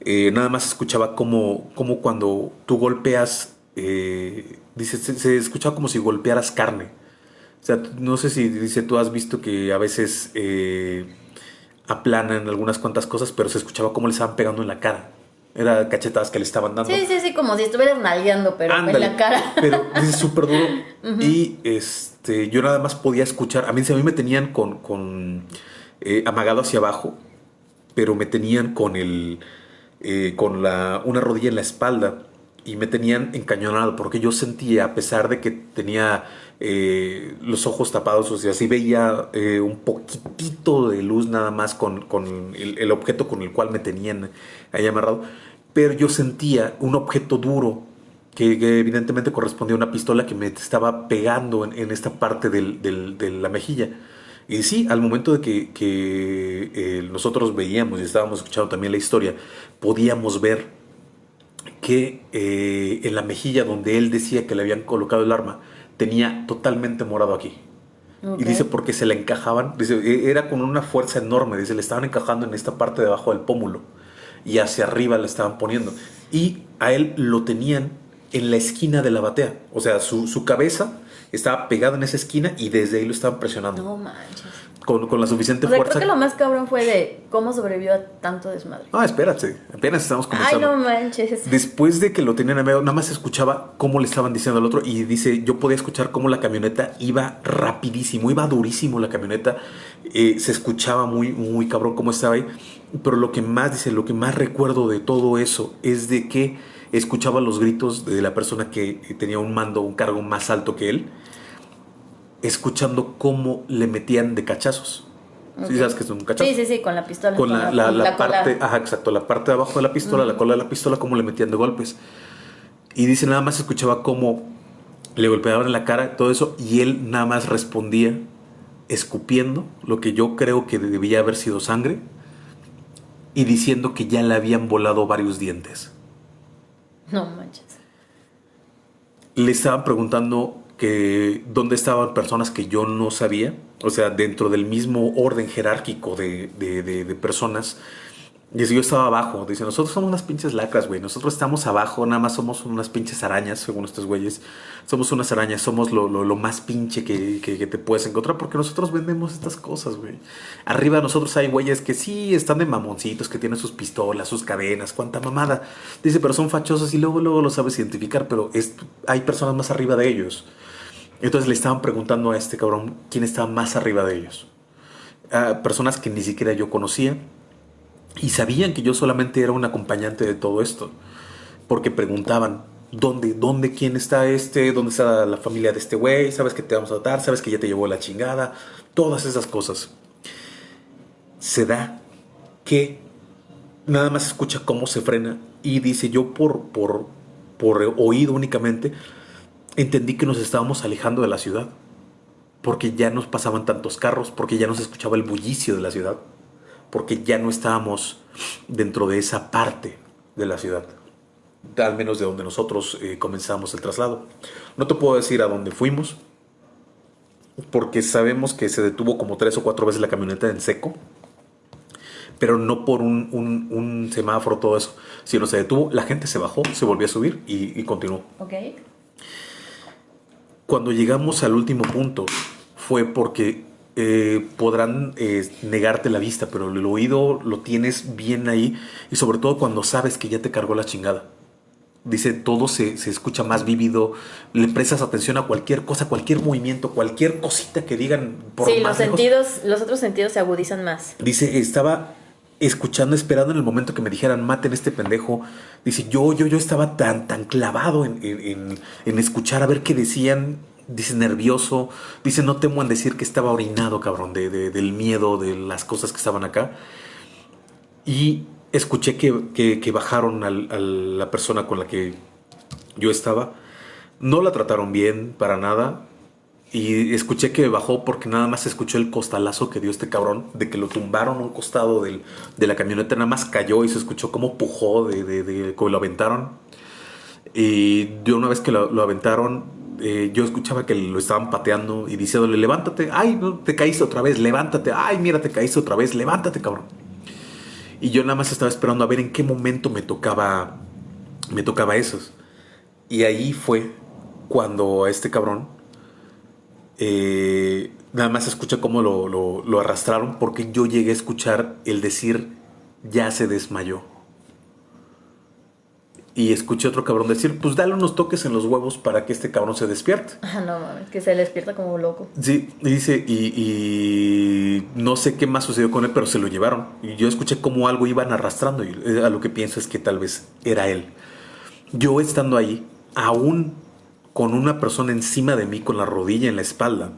eh, nada más escuchaba como, como cuando tú golpeas, eh, dice, se, escuchaba como si golpearas carne. O sea, no sé si dice, tú has visto que a veces eh, aplanan algunas cuantas cosas, pero se escuchaba como le estaban pegando en la cara. Era cachetadas que le estaban dando. Sí, sí, sí, como si estuvieras nalgueando, pero en la cara. Pero dice súper duro. (laughs) Y este, yo nada más podía escuchar. A mí, a mí me tenían con, con eh, amagado hacia abajo, pero me tenían con el. Eh, con la, una rodilla en la espalda y me tenían encañonado porque yo sentía, a pesar de que tenía eh, los ojos tapados, o sea, sí veía un poquitito de luz nada más con, con el, el, objeto con el cual me tenían ahí amarrado, pero yo sentía un objeto duro que, evidentemente correspondía a una pistola que me estaba pegando en, esta parte de la mejilla. Y sí, al momento de que, eh, nosotros veíamos y estábamos escuchando también la historia, podíamos ver que eh, en la mejilla donde él decía que le habían colocado el arma, tenía totalmente morado aquí. Y dice porque se le encajaban, dice, e, era con una fuerza enorme, dice, le estaban encajando en esta parte debajo del pómulo y hacia arriba le estaban poniendo. Y a él lo tenían en la esquina de la batea. O sea, su, su cabeza estaba pegada en esa esquina y desde ahí lo estaban presionando. No manches. Con, con la suficiente O sea, fuerza. creo que lo más cabrón fue de cómo sobrevivió a tanto desmadre. Ah, espérate, apenas estamos Ay, comenzando. no manches. Después de que lo tenían a medio, nada más escuchaba cómo le estaban diciendo al otro y dice, yo podía escuchar cómo la camioneta iba rapidísimo, iba durísimo la camioneta, eh, se escuchaba muy, muy cabrón cómo estaba ahí, pero lo que más, dice, lo que más recuerdo de todo eso es de que escuchaba los gritos de la persona que tenía un mando, un cargo más alto que él, escuchando cómo le metían de cachazos. ¿Sí sabes que es un cachazo? Sí, sí, sí, con la pistola. con la, la- con la cola. parte, ajá, exacto, la parte de abajo de la pistola, la cola de la pistola, cómo le metían de golpes. Y dice, nada más escuchaba cómo le golpeaban en la cara, todo eso, y él nada más respondía escupiendo lo que yo creo que debía haber sido sangre y diciendo que ya le habían volado varios dientes. No manches. Le estaban preguntando que dónde estaban personas que yo no sabía, o sea, dentro del mismo orden jerárquico de, de- de- de personas. Y yo estaba abajo, dice, nosotros somos unas pinches lacras, güey, nosotros estamos abajo, nada más somos unas pinches arañas, según estos güeyes. Somos unas arañas, somos lo, lo- más pinche que, que- te puedes encontrar, porque nosotros vendemos estas cosas, güey. Arriba de nosotros hay güeyes que sí están de mamoncitos, que tienen sus pistolas, sus cadenas, cuánta mamada. Dice, pero son fachosos y luego, luego lo sabes identificar, pero es, hay personas más arriba de ellos. Entonces le estaban preguntando a este cabrón quién estaba más arriba de ellos. A personas que ni siquiera yo conocía y sabían que yo solamente era un acompañante de todo esto. Porque preguntaban, ¿dónde, dónde, quién está este? ¿Dónde está la familia de este güey? ¿Sabes que te vamos a dar? ¿Sabes que ya te llevó la chingada? Todas esas cosas. Se da que nada más escucha cómo se frena y dice yo por, por, por oído únicamente entendí que nos estábamos alejando de la ciudad porque ya nos pasaban tantos carros, porque ya no se escuchaba el bullicio de la ciudad, porque ya no estábamos dentro de esa parte de la ciudad, al menos de donde nosotros eh, comenzamos el traslado. No te puedo decir a dónde fuimos, porque sabemos que se detuvo como tres o cuatro veces la camioneta en seco, pero no por un, un- un semáforo, todo eso, sino se detuvo, la gente se bajó, se volvió a subir y, y continuó. Ok. Cuando llegamos al último punto fue porque eh, podrán eh, negarte la vista, pero el oído lo tienes bien ahí y sobre todo cuando sabes que ya te cargó la chingada. Dice, todo se, se escucha más vívido, le prestas atención a cualquier cosa, cualquier movimiento, cualquier cosita que digan por sí, los más lejos. sentidos, los otros sentidos se agudizan más. Dice, estaba escuchando, esperando en el momento que me dijeran, maten a este pendejo. Dice, yo, yo, yo estaba tan, tan clavado en, en- en- en escuchar a ver qué decían. Dice, nervioso. Dice, no temo en decir que estaba orinado, cabrón, de, de- del miedo, de las cosas que estaban acá. Y escuché que, que- bajaron al- a la persona con la que yo estaba. No la trataron bien, para nada. Y escuché que bajó porque nada más escuchó el costalazo que dio este cabrón, de que lo tumbaron a un costado del- de la camioneta, nada más cayó y se escuchó cómo pujó, de, de, de- como lo aventaron. Y yo una vez que lo aventaron, eh, yo escuchaba que lo estaban pateando y diciéndole, levántate, ay, no, te caíste otra vez, levántate, ay, mira, te caíste otra vez, levántate, cabrón. Y yo nada más estaba esperando a ver en qué momento me tocaba, me tocaba esos. Y ahí fue cuando este cabrón eh, nada más escucha cómo lo, lo- lo arrastraron porque yo llegué a escuchar el decir ya se desmayó. Y escuché otro cabrón decir, pues dale unos toques en los huevos para que este cabrón se despierte. Ah, no mames, que se despierta como loco. Sí, y dice, y, y no sé qué más sucedió con él, pero se lo llevaron. Y yo escuché cómo algo iban arrastrando y eh, a lo que pienso es que tal vez era él. Yo estando ahí, aún con una persona encima de mí, con la rodilla en la espalda,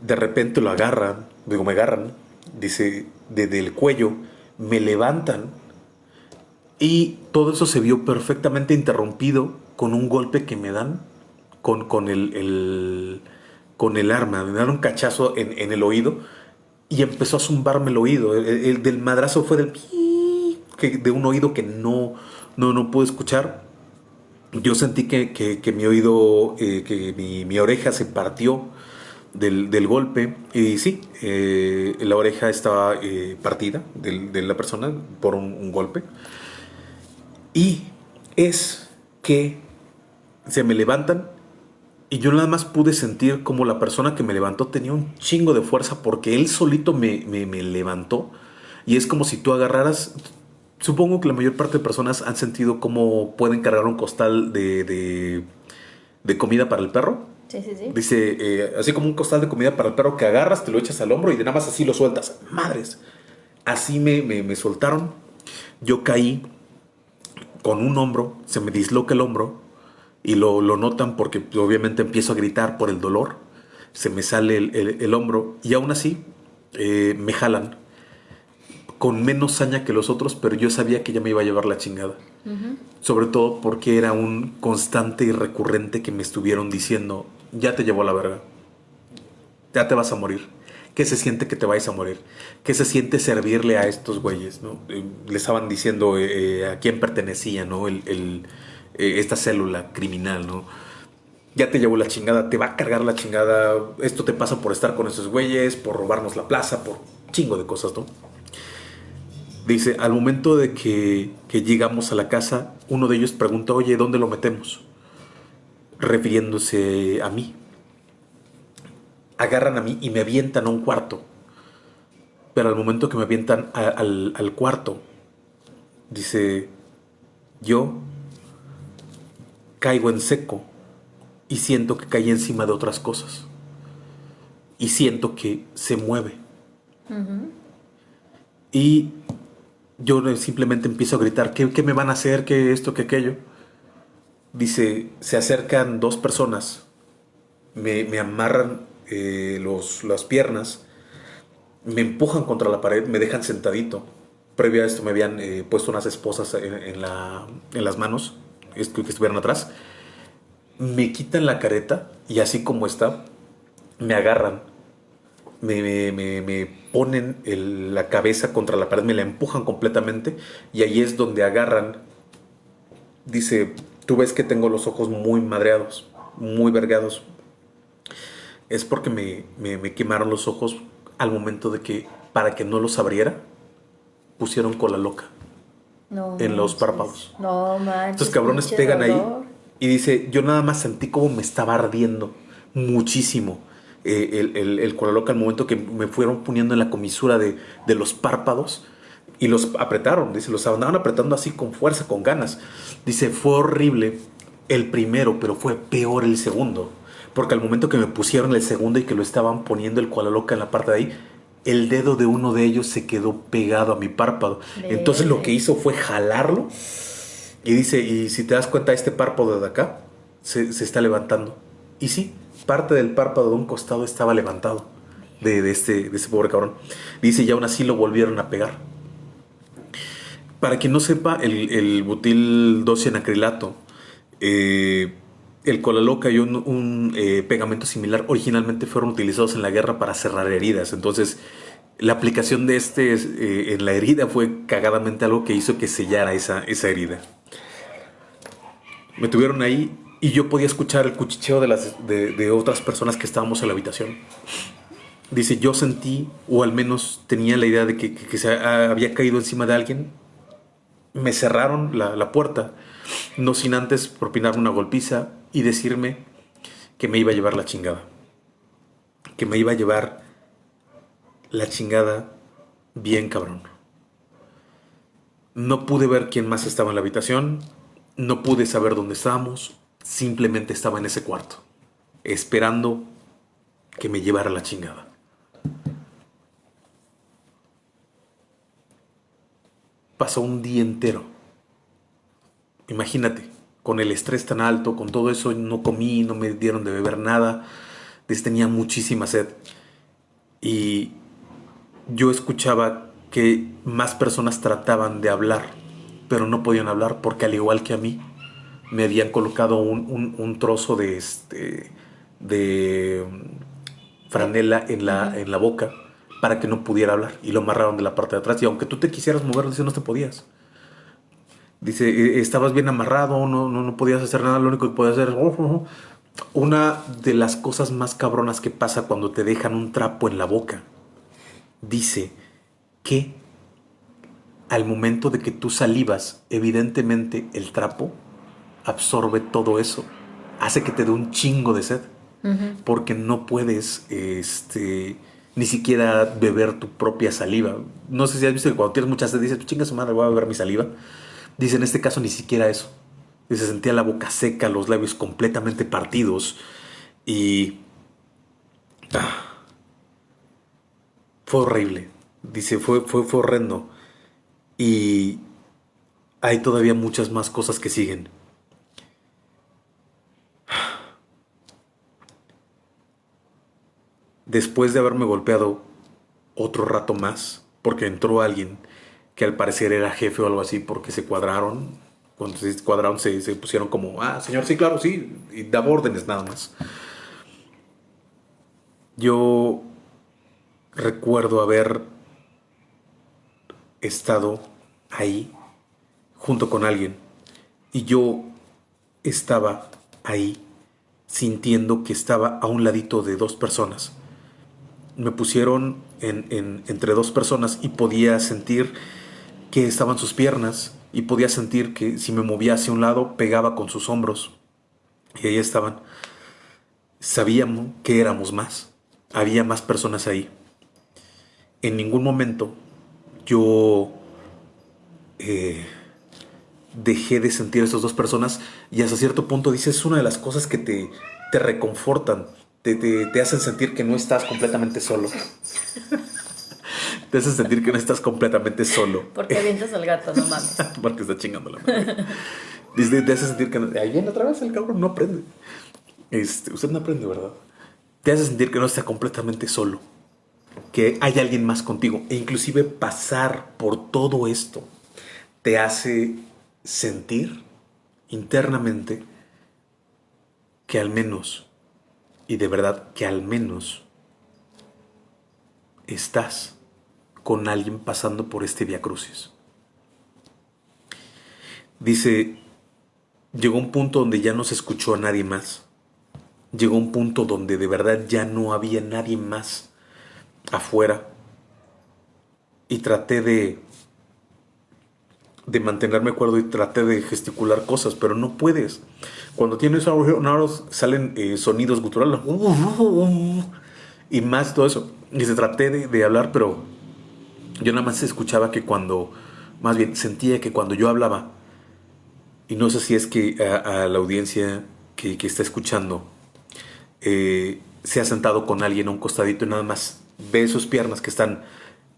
de repente lo agarran, digo, me agarran, dice, desde el cuello, me levantan y todo eso se vio perfectamente interrumpido con un golpe que me dan con, con el, el- con el arma. Me dan un cachazo en, en el oído y empezó a zumbarme el oído. El, el del madrazo fue del (laughs) que, de un oído que no, no, no pude escuchar. Yo sentí que, que- que mi oído, eh, que mi, mi oreja se partió del, del golpe. Y sí, eh, la oreja estaba eh, partida del- de la persona por un, un golpe. Y es que se me levantan y yo nada más pude sentir como la persona que me levantó tenía un chingo de fuerza porque él solito me, me, me levantó. Y es como si tú agarraras, supongo que la mayor parte de personas han sentido cómo pueden cargar un costal de, de, de comida para el perro. Sí, sí, sí. Dice, eh, así como un costal de comida para el perro que agarras, te lo echas al hombro y de nada más así lo sueltas. Madres. Así me, me, me soltaron. Yo caí con un hombro, se me disloca el hombro y lo, lo notan porque obviamente empiezo a gritar por el dolor. Se me sale el, el- el hombro y aún así eh, me jalan con menos saña que los otros, pero yo sabía que ya me iba a llevar la chingada. Sobre todo porque era un constante y recurrente que me estuvieron diciendo, ya te llevó a la verga, ya te vas a morir. ¿Qué se siente que te vayas a morir? ¿Qué se siente servirle a estos güeyes? ¿no? Eh, le estaban diciendo eh, eh, a quién pertenecía ¿no? el, esta célula criminal. ¿no? Ya te llevó la chingada, te va a cargar la chingada. Esto te pasa por estar con esos güeyes, por robarnos la plaza, por chingo de cosas, ¿no? Dice, al momento de que, que llegamos a la casa, uno de ellos pregunta, oye, ¿dónde lo metemos? Refiriéndose a mí. Agarran a mí y me avientan a un cuarto. Pero al momento que me avientan a- al, al cuarto, dice, yo caigo en seco y siento que caí encima de otras cosas. Y siento que se mueve. Y yo simplemente empiezo a gritar, ¿qué, qué me van a hacer? ¿Qué esto? ¿Qué aquello? Dice, se acercan dos personas, me, me amarran eh, los, las piernas, me empujan contra la pared, me dejan sentadito. Previo a esto me habían eh, puesto unas esposas en, la, en las manos, que estuvieran atrás. Me quitan la careta y así como está, me agarran me, me- ponen la cabeza contra la pared, me la empujan completamente y ahí es donde agarran. Dice, tú ves que tengo los ojos muy madreados, muy vergados. Es porque me, me- me quemaron los ojos al momento de que, para que no los abriera, pusieron cola loca. No En los párpados. No manches. Estos cabrones pegan ahí dolor. y dice, yo nada más sentí como me estaba ardiendo muchísimo eh, el, el, el cola loca al momento que me fueron poniendo en la comisura de, de los párpados y los apretaron, dice, los andaban apretando así con fuerza, con ganas. Dice, fue horrible el primero, pero fue peor el segundo. Porque al momento que me pusieron el segundo y que lo estaban poniendo el cola loca en la parte de ahí, el dedo de uno de ellos se quedó pegado a mi párpado. Entonces lo que hizo fue jalarlo y dice, y si te das cuenta, este párpado de acá se, se está levantando. Y sí, parte del párpado de un costado estaba levantado de, de este, de este pobre cabrón. Dice, y aún así lo volvieron a pegar. Para quien no sepa, el, el butil 12 en acrilato, eh, el cola loca y un, un, eh, pegamento similar originalmente fueron utilizados en la guerra para cerrar heridas. Entonces, la aplicación de este eh, en la herida fue cagadamente algo que hizo que sellara esa, esa herida. Me tuvieron ahí y yo podía escuchar el cuchicheo de, las, de, otras personas que estábamos en la habitación. Dice, yo sentí, o al menos tenía la idea de que, que- se ha- había caído encima de alguien. Me cerraron la, la puerta, no sin antes propinarme una golpiza y decirme que me iba a llevar la chingada. Que me iba a llevar la chingada bien cabrón. No pude ver quién más estaba en la habitación, no pude saber dónde estábamos, simplemente estaba en ese cuarto, esperando que me llevara la chingada. Pasó un día entero. Imagínate, con el estrés tan alto, con todo eso, no comí, no me dieron de beber nada, les tenía muchísima sed. Y yo escuchaba que más personas trataban de hablar, pero no podían hablar porque al igual que a mí, me habían colocado un, un- un trozo de, este, de mm, franela en la, en la boca para que no pudiera hablar y lo amarraron de la parte de atrás y aunque tú te quisieras mover, no te podías. Dice, "Eh, estabas bien amarrado, no, no, no podías hacer nada, lo único que podías hacer... "Oh, oh, oh". Una de las cosas más cabronas que pasa cuando te dejan un trapo en la boca, dice que al momento de que tú salivas, evidentemente el trapo absorbe todo eso hace que te dé un chingo de sed. Porque no puedes, este, ni siquiera beber tu propia saliva. No sé si has visto que cuando tienes mucha sed dices, chinga su madre, voy a beber mi saliva. Dice, en este caso ni siquiera eso. Dice, sentía la boca seca, los labios completamente partidos y... Ah, fue horrible. Dice, fue, fue, fue horrendo. Y hay todavía muchas más cosas que siguen. Después de haberme golpeado otro rato más, porque entró alguien que al parecer era jefe o algo así, porque se cuadraron. Cuando se cuadraron se, pusieron como, ah, señor, sí, claro, sí, y daba órdenes nada más. Yo recuerdo haber estado ahí junto con alguien y yo estaba ahí sintiendo que estaba a un ladito de dos personas. Me pusieron en, entre dos personas y podía sentir que estaban sus piernas y podía sentir que si me movía hacia un lado pegaba con sus hombros. Y ahí estaban. Sabíamos que éramos más. Había más personas ahí. En ningún momento yo eh, dejé de sentir a esas dos personas y hasta cierto punto dices, es una de las cosas que te, te reconfortan, te, te, hacen sentir que no estás completamente solo. Te hacen sentir que no estás completamente solo. (laughs) Porque avientas al gato, no mames. (laughs) Porque está chingando la madre. Dice, te hace sentir que no, ahí viene otra vez el cabrón, no aprende. Este, usted no aprende, ¿verdad? Te hace sentir que no está completamente solo. Que hay alguien más contigo. E inclusive pasar por todo esto te hace sentir internamente que al menos, y de verdad que al menos, estás con alguien pasando por este Via Crucis. Dice, llegó un punto donde ya no se escuchó a nadie más. Llegó un punto donde de verdad ya no había nadie más afuera. Y traté de de mantenerme acuerdo y traté de gesticular cosas, pero no puedes. Cuando tienes agujeros salen eh, sonidos guturales y más todo eso. Y se traté de, hablar, pero yo nada más escuchaba que cuando, más bien sentía que cuando yo hablaba, y no sé si es que a, la audiencia que, está escuchando eh, se ha sentado con alguien a un costadito y nada más ve sus piernas que están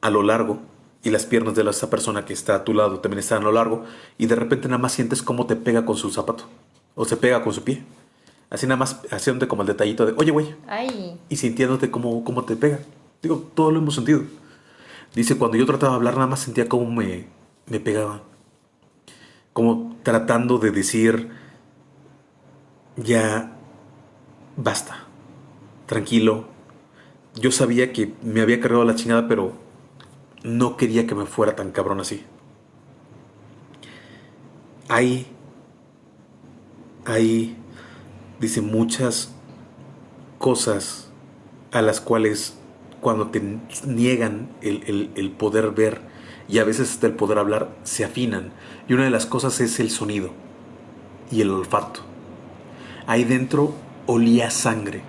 a lo largo y las piernas de esa persona que está a tu lado también están a lo largo y de repente nada más sientes cómo te pega con su zapato o se pega con su pie. Así nada más haciéndote como el detallito de, oye, güey. Y sintiéndote cómo, cómo te pega. Digo, todo lo hemos sentido. Dice, cuando yo trataba de hablar, nada más sentía cómo me, me pegaba. Como tratando de decir, ya basta, tranquilo. Yo sabía que me había cargado la chingada, pero no quería que me fuera tan cabrón así. Hay, hay, dice, muchas cosas a las cuales cuando te niegan el, el, poder ver y a veces hasta el poder hablar, se afinan. Y una de las cosas es el sonido y el olfato. Ahí dentro olía sangre,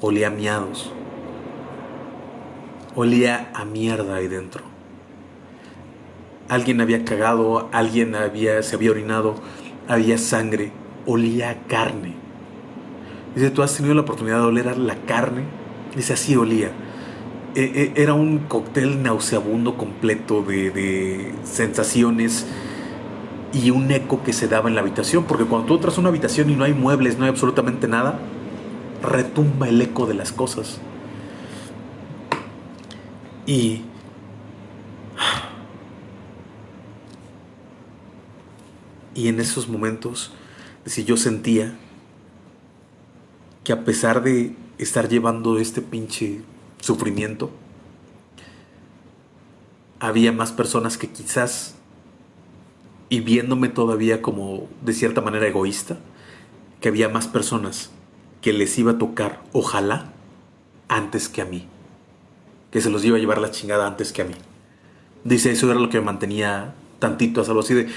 olía miados, olía a mierda ahí dentro. Alguien había cagado, alguien había, se había orinado, había sangre, olía a carne. Dice, ¿tú has tenido la oportunidad de oler la carne? Dice, así olía. E, e, era un cóctel nauseabundo completo de, sensaciones y un eco que se daba en la habitación, porque cuando tú entras a una habitación y no hay muebles, no hay absolutamente nada, retumba el eco de las cosas. Y y en esos momentos si yo sentía que a pesar de estar llevando este pinche sufrimiento había más personas que quizás y viéndome todavía como de cierta manera egoísta que había más personas que les iba a tocar ojalá antes que a mí que se los iba a llevar la chingada antes que a mí. Dice, eso era lo que me mantenía tantito a salvo así de,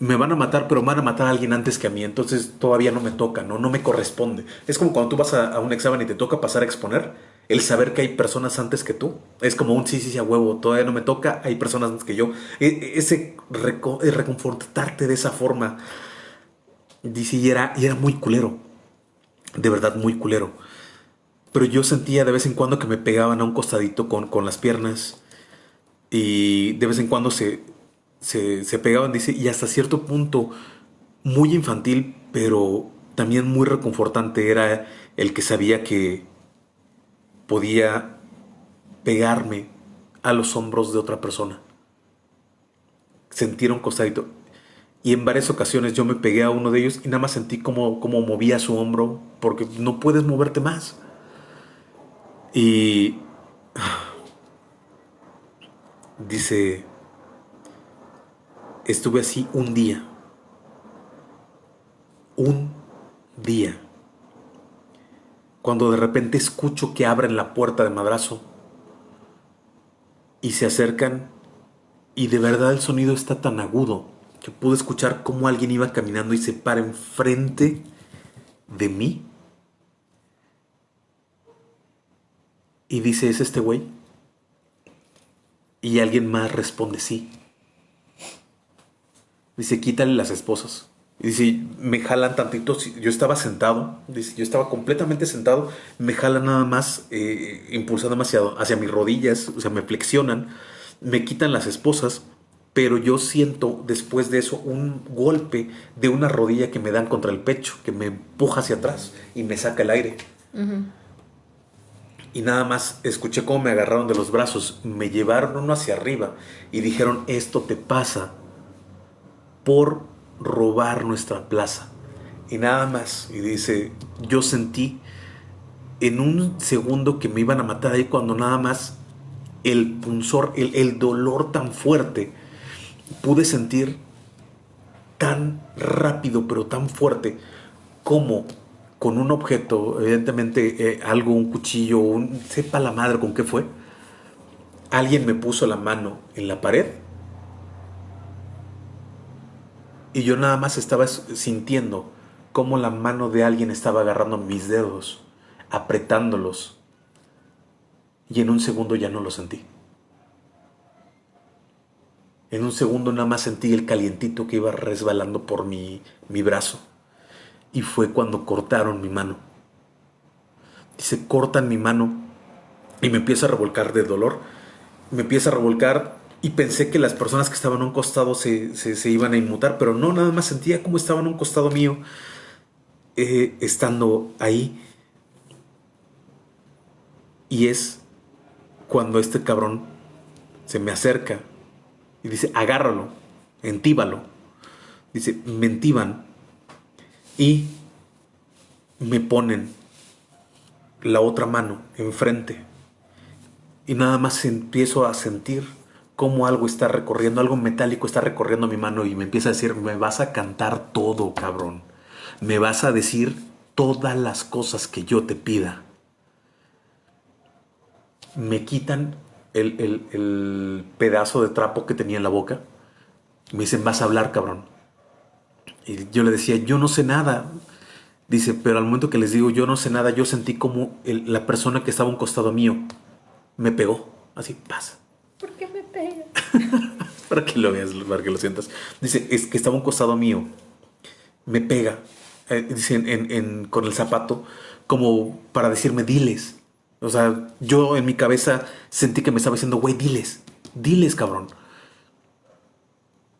me van a matar, pero van a matar a alguien antes que a mí, entonces todavía no me toca, no, no me corresponde. Es como cuando tú vas a, un examen y te toca pasar a exponer, el saber que hay personas antes que tú, es como un sí, sí, sí, a huevo, todavía no me toca, hay personas antes que yo. E, ese reconfortarte de esa forma, dice, y era, era muy culero, de verdad muy culero. Pero yo sentía de vez en cuando que me pegaban a un costadito con, con las piernas y de vez en cuando se, se, pegaban, dice, y hasta cierto punto muy infantil, pero también muy reconfortante era el que sabía que podía pegarme a los hombros de otra persona. Sentir un costadito. Y en varias ocasiones yo me pegué a uno de ellos y nada más sentí como, como movía su hombro, porque no puedes moverte más. Y (sighs) dice, estuve así un día. Un día. Cuando de repente escucho que abren la puerta de madrazo y se acercan y de verdad el sonido está tan agudo que pude escuchar cómo alguien iba caminando y se para enfrente de mí. Y dice, ¿es este güey? Y alguien más responde, sí. Dice, quítale las esposas. Y dice, me jalan tantito. Yo estaba sentado, dice, yo estaba completamente sentado. Me jalan nada más, eh, impulsando demasiado hacia mis rodillas, o sea, me flexionan, me quitan las esposas. Pero yo siento después de eso un golpe de una rodilla que me dan contra el pecho, que me empuja hacia atrás y me saca el aire. Y nada más escuché cómo me agarraron de los brazos, me llevaron uno hacia arriba y dijeron, esto te pasa por robar nuestra plaza. Y nada más. Y dice, yo sentí en un segundo que me iban a matar ahí cuando nada más el punzor, el, el dolor tan fuerte, pude sentir tan rápido pero tan fuerte como con un objeto, evidentemente eh, algo, un cuchillo, un, sepa la madre con qué fue, alguien me puso la mano en la pared Y yo nada más estaba sintiendo cómo la mano de alguien estaba agarrando mis dedos, apretándolos. Y en un segundo ya no lo sentí. En un segundo nada más sentí el calientito que iba resbalando por mi, mi brazo. Y fue cuando cortaron mi mano. Dice, cortan mi mano y me empieza a revolcar de dolor. Me empieza a revolcar y pensé que las personas que estaban a un costado se, iban a inmutar, pero no, nada más sentía como estaban a un costado mío eh, estando ahí. Y es cuando este cabrón se me acerca y dice, agárralo, entíbalo. Dice, me entiban y me ponen la otra mano enfrente. Y nada más empiezo a sentir cómo algo está recorriendo, algo metálico está recorriendo mi mano y me empieza a decir, me vas a cantar todo, cabrón. Me vas a decir todas las cosas que yo te pida. Me quitan el, pedazo de trapo que tenía en la boca. Me dicen, vas a hablar, cabrón. Y yo le decía, yo no sé nada. Dice, pero al momento que les digo, yo no sé nada, yo sentí como la persona que estaba a un costado mío me pegó. Así, pasa. ¿Por qué me pega? (laughs) para que lo veas, para que lo sientas. Dice, es que estaba un costado mío. Me pega. Eh, dice, en, con el zapato, como para decirme, diles. O sea, yo en mi cabeza sentí que me estaba diciendo, güey, diles. Diles, cabrón.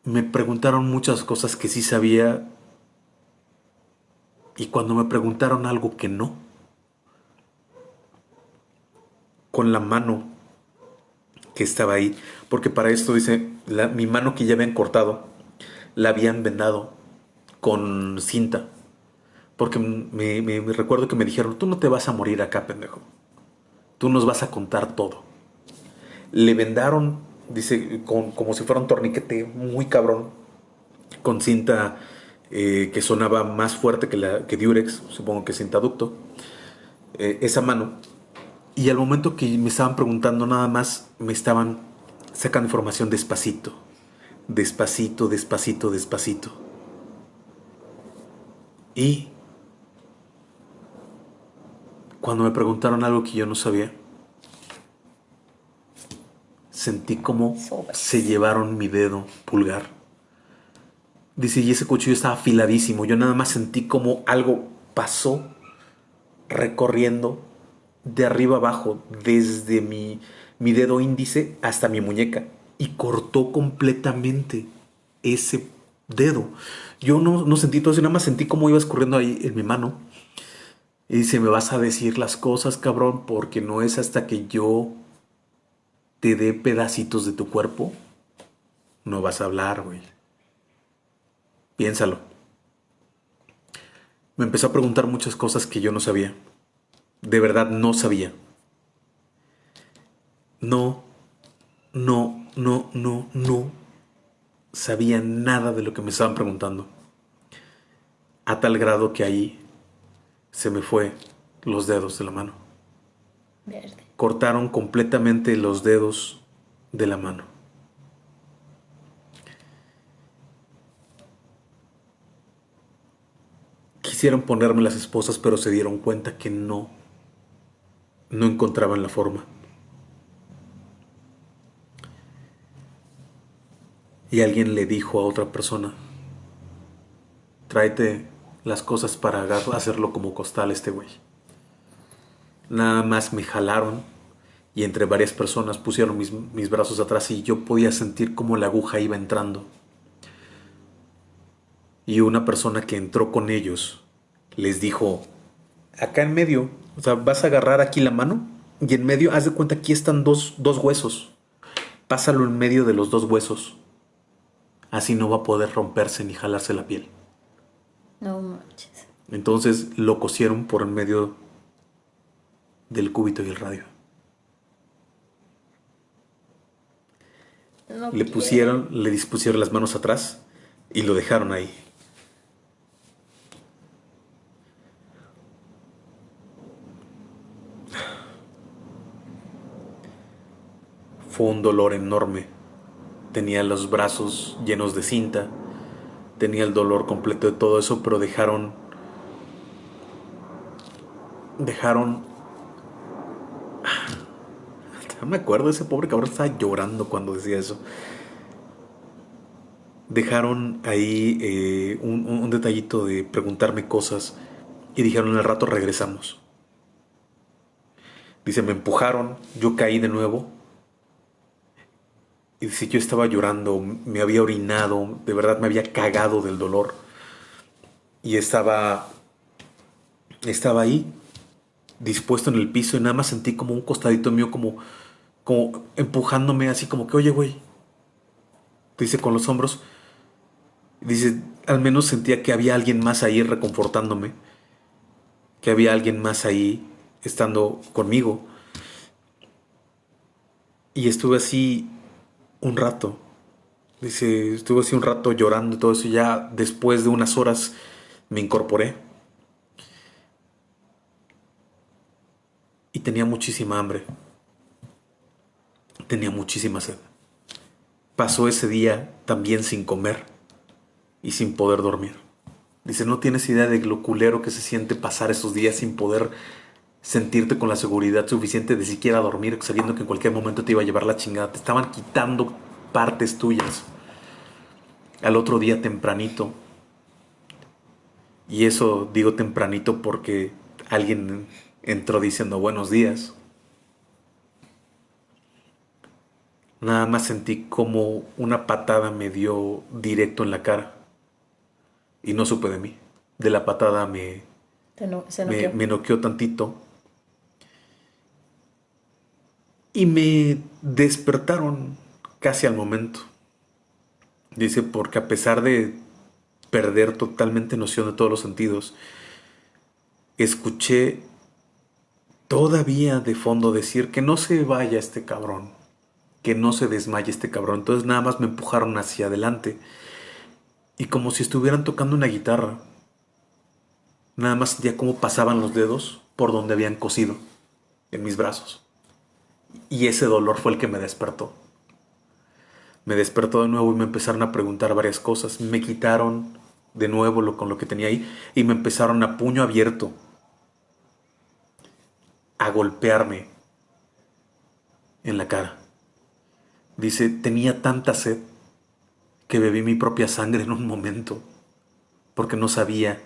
Me preguntaron muchas cosas que sí sabía. Y cuando me preguntaron algo que no, con la mano que estaba ahí. Porque para esto dice, mi mano que ya habían cortado, la habían vendado con cinta. Porque me, recuerdo que me dijeron, tú no te vas a morir acá, pendejo. Tú nos vas a contar todo. Le vendaron, dice, con, como si fuera un torniquete muy cabrón, con cinta eh, que sonaba más fuerte que, la, que Durex, supongo que cinta ducto. Eh, esa mano y al momento que me estaban preguntando nada más, me estaban sacando información despacito, despacito, despacito, despacito. Y cuando me preguntaron algo que yo no sabía, sentí como se llevaron mi dedo pulgar. Dice, y ese cuchillo estaba afiladísimo. Yo nada más sentí como algo pasó recorriendo de arriba abajo, desde mi, mi dedo índice hasta mi muñeca, y cortó completamente ese dedo. Yo no, no sentí todo eso, nada más sentí como iba escurriendo ahí en mi mano. Y dice, me vas a decir las cosas, cabrón, porque no es hasta que yo te dé pedacitos de tu cuerpo, no vas a hablar, güey. Piénsalo. Me empezó a preguntar muchas cosas que yo no sabía. De verdad no sabía. No, no, no, no, no sabía nada de lo que me estaban preguntando. A tal grado que ahí se me fue los dedos de la mano. Verde. Cortaron completamente los dedos de la mano. Quisieron ponerme las esposas, pero se dieron cuenta que no, no encontraban la forma. Y alguien le dijo a otra persona, tráete las cosas para hacerlo como costal este güey. Nada más me jalaron y entre varias personas pusieron mis, mis brazos atrás y yo podía sentir como la aguja iba entrando. Y una persona que entró con ellos les dijo, acá en medio, o sea, vas a agarrar aquí la mano y en medio, haz de cuenta, aquí están dos, dos huesos. Pásalo en medio de los dos huesos. Así no va a poder romperse ni jalarse la piel. No manches. Entonces lo cosieron por en medio del cúbito y el radio. le pusieron, le dispusieron las manos atrás y lo dejaron ahí. Fue un dolor enorme. Tenía los brazos llenos de cinta tenía el dolor completo de todo eso, pero dejaron dejaron (sighs) no me acuerdo, ese pobre cabrón estaba llorando cuando decía eso. Dejaron ahí eh, un, un, detallito de preguntarme cosas y dijeron al rato regresamos. Dice, me empujaron, yo caí de nuevo y si yo estaba llorando, me había orinado, de verdad me había cagado del dolor. Y estaba, estaba ahí, dispuesto en el piso y nada más sentí como un costadito mío como, como empujándome así como que, oye, güey. Dice con los hombros. Dice, al menos sentía que había alguien más ahí reconfortándome. Que había alguien más ahí estando conmigo. Y estuve así un rato. Dice, estuve así un rato llorando y todo eso. Y ya después de unas horas me incorporé. Y tenía muchísima hambre. Tenía muchísima sed. Pasó ese día también sin comer y sin poder dormir. Dice, no tienes idea de lo culero que se siente pasar esos días sin poder sentirte con la seguridad suficiente de siquiera dormir, sabiendo que en cualquier momento te iba a llevar la chingada. Te estaban quitando partes tuyas. Al otro día tempranito. Y eso digo tempranito porque alguien entró diciendo buenos días. Nada más sentí como una patada me dio directo en la cara. Y no supe de mí. De la patada me, me, me noqueó tantito y me despertaron casi al momento. Dice, porque a pesar de perder totalmente noción de todos los sentidos, escuché todavía de fondo decir que no se vaya este cabrón, que no se desmaye este cabrón. Entonces nada más me empujaron hacia adelante y como si estuvieran tocando una guitarra. Nada más sentía cómo pasaban los dedos por donde habían cosido en mis brazos. Y ese dolor fue el que me despertó. Me despertó de nuevo y me empezaron a preguntar varias cosas. Me quitaron de nuevo lo, con lo que tenía ahí y me empezaron a puño abierto a golpearme en la cara. Dice, tenía tanta sed que bebí mi propia sangre en un momento porque no sabía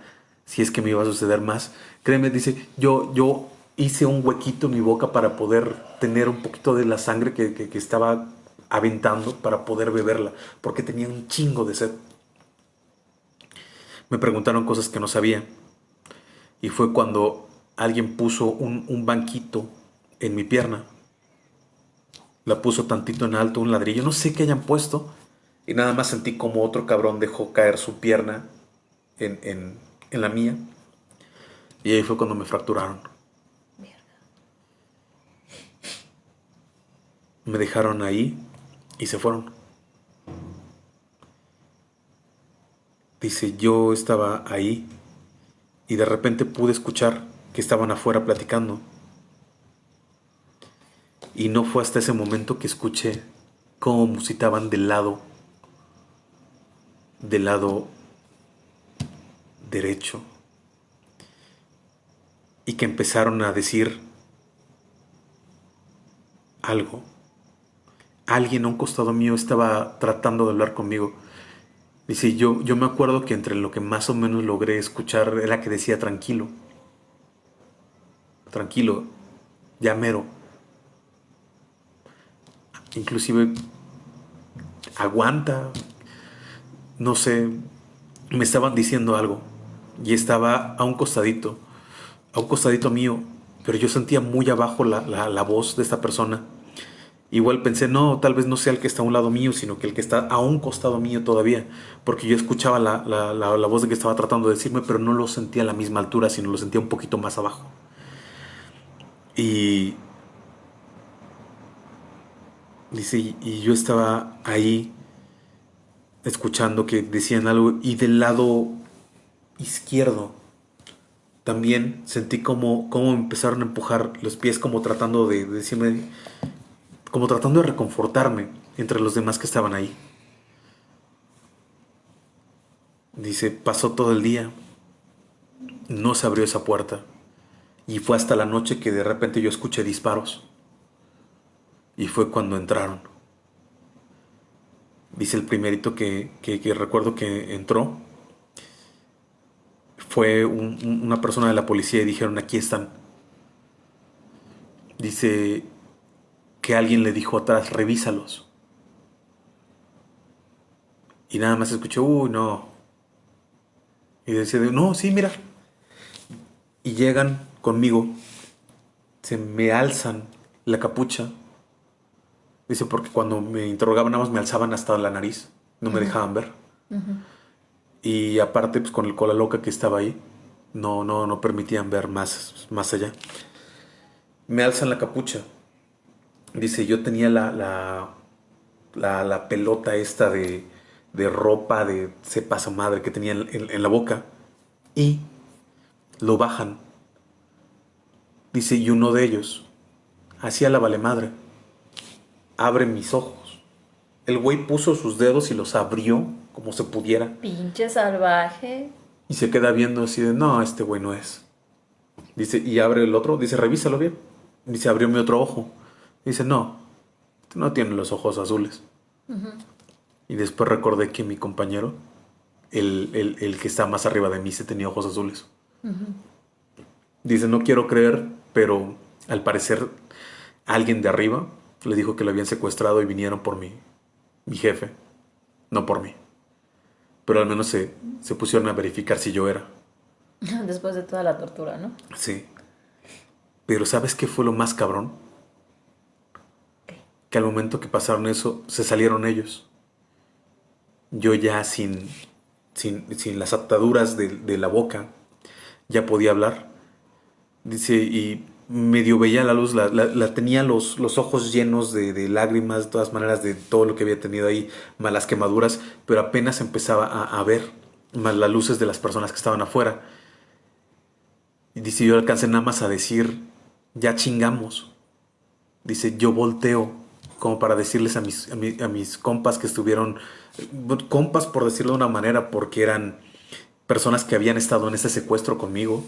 si es que me iba a suceder más. Créeme, dice, yo, yo hice un huequito en mi boca para poder tener un poquito de la sangre que, estaba aventando para poder beberla, porque tenía un chingo de sed. Me preguntaron cosas que no sabía. Y fue cuando alguien puso un, banquito en mi pierna. La puso tantito en alto, un ladrillo, no sé qué hayan puesto. Y nada más sentí como otro cabrón dejó caer su pierna en, en la mía. Y ahí fue cuando me fracturaron. Me dejaron ahí y se fueron. Dice, yo estaba ahí y de repente pude escuchar que estaban afuera platicando. Y no fue hasta ese momento que escuché cómo musitaban del lado, del lado derecho. Y que empezaron a decir algo. Alguien a un costado mío estaba tratando de hablar conmigo. Dice, yo, yo me acuerdo que entre lo que más o menos logré escuchar era que decía tranquilo. Tranquilo, ya mero. Inclusive aguanta. No sé, me estaban diciendo algo y estaba a un costadito, a un costadito mío, pero yo sentía muy abajo la, voz de esta persona. Igual pensé, no, tal vez no sea el que está a un lado mío, sino que el que está a un costado mío todavía, porque yo escuchaba la, la voz de que estaba tratando de decirme, pero no lo sentía a la misma altura, sino lo sentía un poquito más abajo. Y dice, y yo estaba ahí escuchando que decían algo y del lado izquierdo también sentí como, como empezaron a empujar los pies como tratando de, decirme, como tratando de reconfortarme entre los demás que estaban ahí. Dice, pasó todo el día, no se abrió esa puerta y fue hasta la noche que de repente yo escuché disparos y fue cuando entraron. Dice el primerito que, que recuerdo que entró fue una persona de la policía y dijeron, aquí están. Dice que alguien le dijo atrás, revísalos. Y nada más escuchó, uy, no. Y decía, no, sí, mira. Y llegan conmigo, se me alzan la capucha. Dice, porque cuando me interrogaban nada más me alzaban hasta la nariz, no me dejaban ver. Y aparte, pues con el cola loca que estaba ahí, no, no, no permitían ver más, más allá. Me alzan la capucha. Dice, yo tenía la, la, la, pelota esta de, de, ropa de sepa su madre que tenía en, la boca. Y lo bajan. Dice, y uno de ellos, hacía la vale madre, abre mis ojos. El güey puso sus dedos y los abrió como se pudiera. Pinche salvaje. Y se queda viendo así de, no, este güey no es. Dice, y abre el otro, dice, revísalo bien. Dice, abrió mi otro ojo. Dice, no, no tiene los ojos azules. Y después recordé que mi compañero, el, el, que está más arriba de mí, se tenía ojos azules. Dice, no quiero creer, pero al parecer alguien de arriba le dijo que lo habían secuestrado y vinieron por mí, mi jefe, no por mí pero al menos se, pusieron a verificar si yo era. (laughs) Después de toda la tortura, ¿no? Sí. Pero ¿sabes qué fue lo más cabrón? Que al momento que pasaron eso, se salieron ellos. Yo ya sin, sin, las ataduras de, de, la boca, ya podía hablar. Dice, y medio veía la luz, la, tenía los, los, ojos llenos de, lágrimas, de todas maneras, de todo lo que había tenido ahí, malas quemaduras, pero apenas empezaba a, ver más las luces de las personas que estaban afuera. Y dice, yo alcancé nada más a decir, ya chingamos. Dice, yo volteo como para decirles a mis, a, mi- a mis compas que estuvieron, eh, compas por decirlo de una manera, porque eran personas que habían estado en ese secuestro conmigo,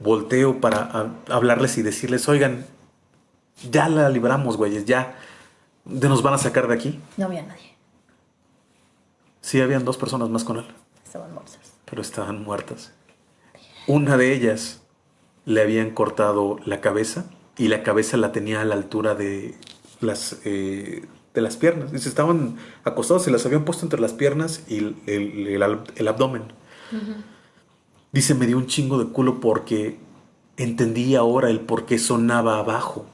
volteo para a- hablarles y decirles, oigan, ya la libramos, güeyes, ya de nos van a sacar de aquí. No había nadie. Sí, habían dos personas más con él, Estaban muertos. pero estaban muertas. Una de ellas le habían cortado la cabeza y la cabeza la tenía a la altura de las, eh, de las piernas. Dice, estaban acostados, se las habían puesto entre las piernas y el, el- el ab- el abdomen. Dice, me dio un chingo de culo porque entendí ahora el por qué sonaba abajo.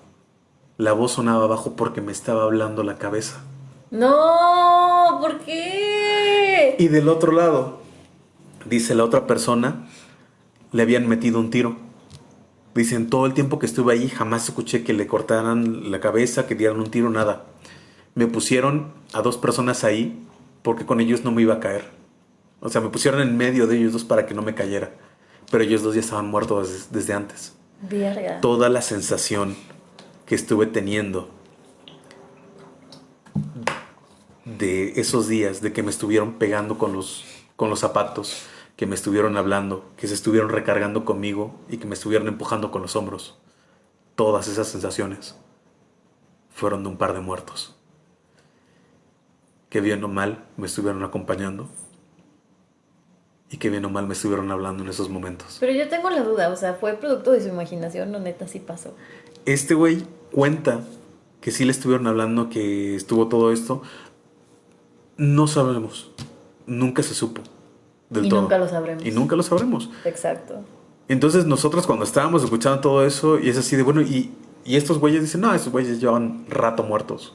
La voz sonaba abajo porque me estaba hablando la cabeza. No, ¿por qué? Y del otro lado, dice la otra persona, le habían metido un tiro. Dicen, todo el tiempo que estuve ahí jamás escuché que le cortaran la cabeza, que dieran un tiro, nada. Me pusieron a dos personas ahí porque con ellos no me iba a caer. O sea, me pusieron en medio de ellos dos para que no me cayera. Pero ellos dos ya estaban muertos des- desde antes. Verga. Toda la sensación que estuve teniendo de esos días, de que me estuvieron pegando con los, con los zapatos, que me estuvieron hablando, que se estuvieron recargando conmigo y que me estuvieron empujando con los hombros. Todas esas sensaciones fueron de un par de muertos. Que bien o mal me estuvieron acompañando y que bien o mal me estuvieron hablando en esos momentos. Pero yo tengo la duda, o sea, ¿fue producto de su imaginación o neta sí pasó? Este güey cuenta que sí le estuvieron hablando, que estuvo todo esto. No sabemos. Nunca se supo. Del Y todo. nunca lo sabremos. Y nunca lo sabremos. Exacto. Entonces nosotros cuando estábamos escuchando todo eso, y es así de bueno, y, y estos güeyes dicen, no, estos güeyes llevan rato muertos.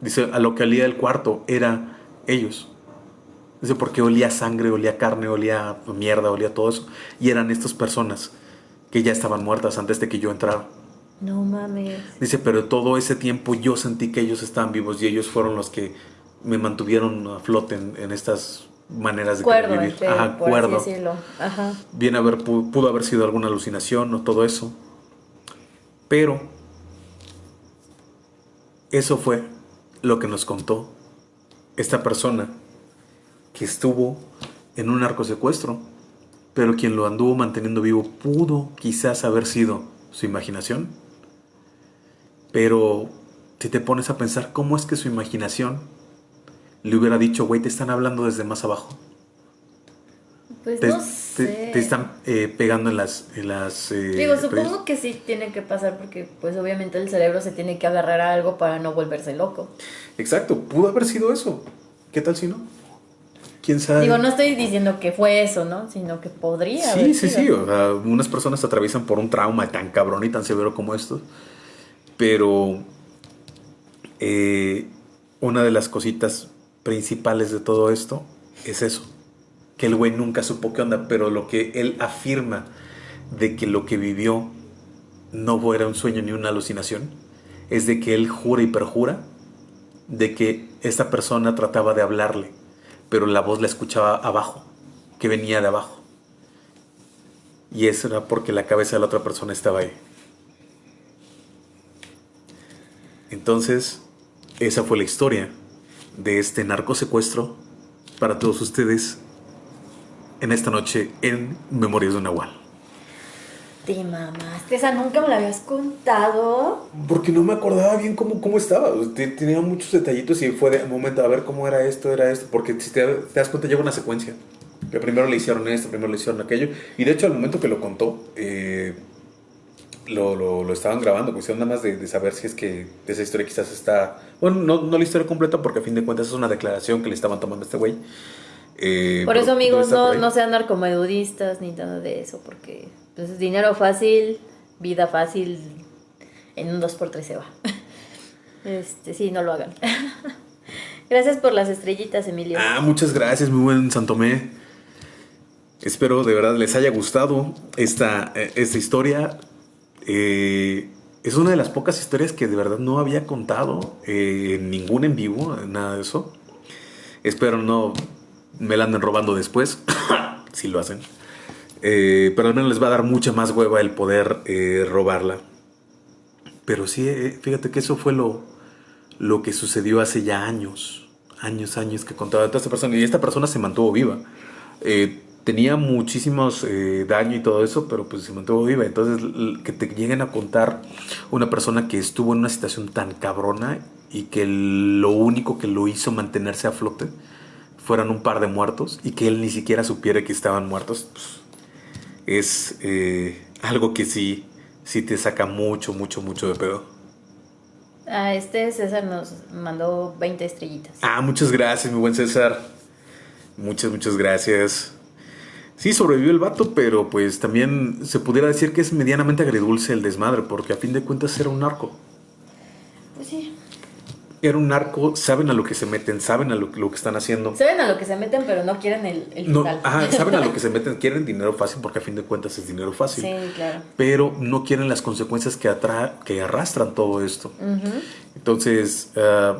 Dice, a lo que olía el cuarto era ellos. Dice, porque olía sangre, olía carne, olía mierda, olía todo eso. Y eran estas personas que ya estaban muertas antes de que yo entrara. No mames. Dice, pero todo ese tiempo yo sentí que ellos estaban vivos y ellos fueron los que me mantuvieron a flote en, en estas maneras de Cuerdo, vivir. entre, Ajá, por cuerdo. así decirlo. Ajá. Bien haber, pu- pudo haber sido alguna alucinación o todo eso. Pero eso fue lo que nos contó esta persona que estuvo en un narcosecuestro, pero quien lo anduvo manteniendo vivo pudo quizás haber sido su imaginación. Pero si te pones a pensar cómo es que su imaginación le hubiera dicho, güey, te están hablando desde más abajo Pues te, no sé. te están eh, pegando en las... En las eh, Digo, supongo que sí tiene que pasar porque pues obviamente el cerebro se tiene que agarrar a algo para no volverse loco. Exacto, pudo haber sido eso. ¿Qué tal si no? ¿Quién sabe? Digo, no estoy diciendo que fue eso, ¿no? Sino que podría Sí, haber sí, sido. sí. O sea, unas personas atraviesan por un trauma tan cabrón y tan severo como esto. Pero eh, una de las cositas principales de todo esto es eso. Que el güey nunca supo qué onda, pero lo que él afirma de que lo que vivió no era un sueño ni una alucinación, es de que él jura y perjura de que esta persona trataba de hablarle, pero la voz la escuchaba abajo, que venía de abajo. Y eso era porque la cabeza de la otra persona estaba ahí. Entonces, esa fue la historia de este narcosecuestro para todos ustedes en esta noche en Memorias de un Nahual. Te mamaste, esa nunca me la habías contado. Porque no me acordaba bien cómo, cómo estaba. Te- Tenía muchos detallitos y fue de momento a ver cómo era esto, era esto. Porque si te, te das cuenta, lleva una secuencia. Que primero le hicieron esto, primero le hicieron aquello. Y de hecho, al momento que lo contó, eh, lo, lo, lo estaban grabando. Cuestión nada más de, de saber si es que esa historia quizás está. Bueno, no, no la historia completa, porque a fin de cuentas es una declaración que le estaban tomando a este güey. Eh, Por eso, amigos, por no, no sean narcomedudistas ni nada de eso, porque pues, es dinero fácil, vida fácil, en un 2x3 se va. (laughs) Este, sí, no lo hagan. (laughs) Gracias por las estrellitas, Emilio. Ah, muchas gracias, muy buen Santomé. Espero de verdad les haya gustado esta, eh, esta historia. Eh, es una de las pocas historias que de verdad no había contado eh, en ningún en vivo, nada de eso. Espero no me la anden robando después, (coughs) si lo hacen. Eh, pero al menos les va a dar mucha más hueva el poder eh, robarla. Pero sí, fíjate que eso fue lo, lo que sucedió hace ya años, años, años que contaba toda esta persona. Y esta persona se mantuvo viva. Tenía muchísimos eh, daño y todo eso, pero pues se mantuvo viva. Entonces, que te lleguen a contar una persona que estuvo en una situación tan cabrona y que lo único que lo hizo mantenerse a flote fueran un par de muertos y que él ni siquiera supiera que estaban muertos, pues, es eh, algo que sí, sí te saca mucho, mucho, mucho de pedo. Ah, este César nos mandó 20 estrellitas. Ah, muchas gracias, mi buen César. Muchas, muchas gracias. Sí, sobrevivió el vato, pero pues también se pudiera decir que es medianamente agridulce el desmadre, porque a fin de cuentas era un narco. Pues sí. Era un narco, saben a lo que se meten, saben a lo, que están haciendo. Saben a lo que se meten, pero no quieren el, el no, saben a lo que (laughs) se meten, quieren dinero fácil porque a fin de cuentas es dinero fácil. Sí, claro. Pero no quieren las consecuencias que, atra que arrastran todo esto. Entonces, uh,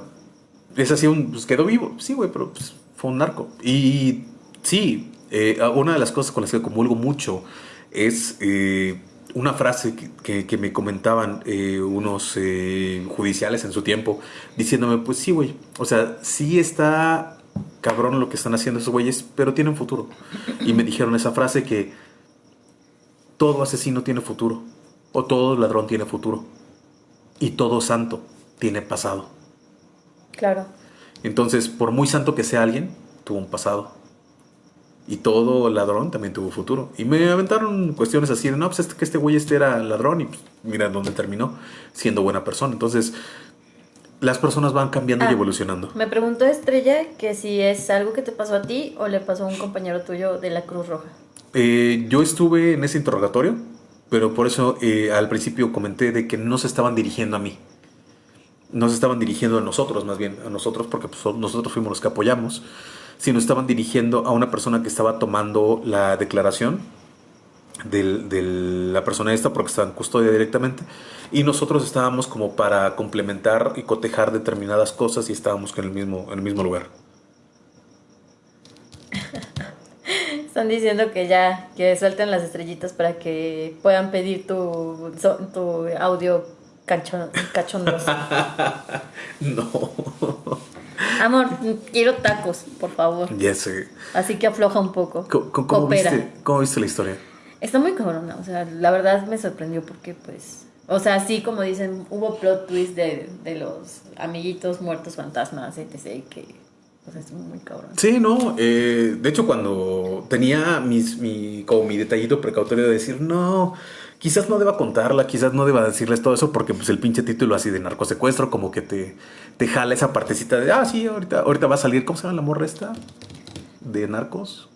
es así, un, pues quedó vivo. Sí, güey, pero pues, fue un narco. Y sí, eh, una de las cosas con las que comulgo mucho es eh, una frase que, me comentaban eh, unos judiciales en su tiempo, diciéndome, pues sí, güey, o sea, sí está cabrón lo que están haciendo esos güeyes, pero tienen futuro. Y me dijeron esa frase que todo asesino tiene futuro, o todo ladrón tiene futuro, y todo santo tiene pasado. Claro. Entonces, por muy santo que sea alguien, tuvo un pasado. Y todo ladrón también tuvo futuro. Y me aventaron cuestiones así de, no, pues este, que este güey este era ladrón y pues, mira dónde terminó siendo buena persona. Entonces, las personas van cambiando y ah, evolucionando. Me preguntó Estrella que si es algo que te pasó a ti o le pasó a un compañero tuyo de la Cruz Roja. Eh, yo estuve en ese interrogatorio, pero por eso eh, al principio comenté de que no se estaban dirigiendo a mí. No se estaban dirigiendo a nosotros, más bien, a nosotros, porque pues, nosotros fuimos los que apoyamos sino estaban dirigiendo a una persona que estaba tomando la declaración de la persona esta porque estaba en custodia directamente y nosotros estábamos como para complementar y cotejar determinadas cosas y estábamos en el mismo, en el mismo lugar. Están diciendo que ya, que suelten las estrellitas para que puedan pedir tu, tu audio cachondoso. (laughs) no. Amor, quiero tacos, por favor. Ya sé. Así que afloja un poco. ¿Cómo, viste, ¿Cómo, viste, la historia? Está muy cabrona, o sea, la verdad me sorprendió porque pues... O sea, sí, como dicen, hubo plot twist de, de los amiguitos muertos fantasmas, etc. Que pues, es muy cabrón. Sí, no. Eh, de hecho, cuando tenía mis, mi, como mi detallito precautorio de decir, no, quizás no deba contarla, quizás no deba decirles todo eso porque pues el pinche título así de narcosecuestro como que te, te jala esa partecita de, ah, sí, ahorita, ahorita va a salir, ¿cómo se llama la morra esta? De narcos.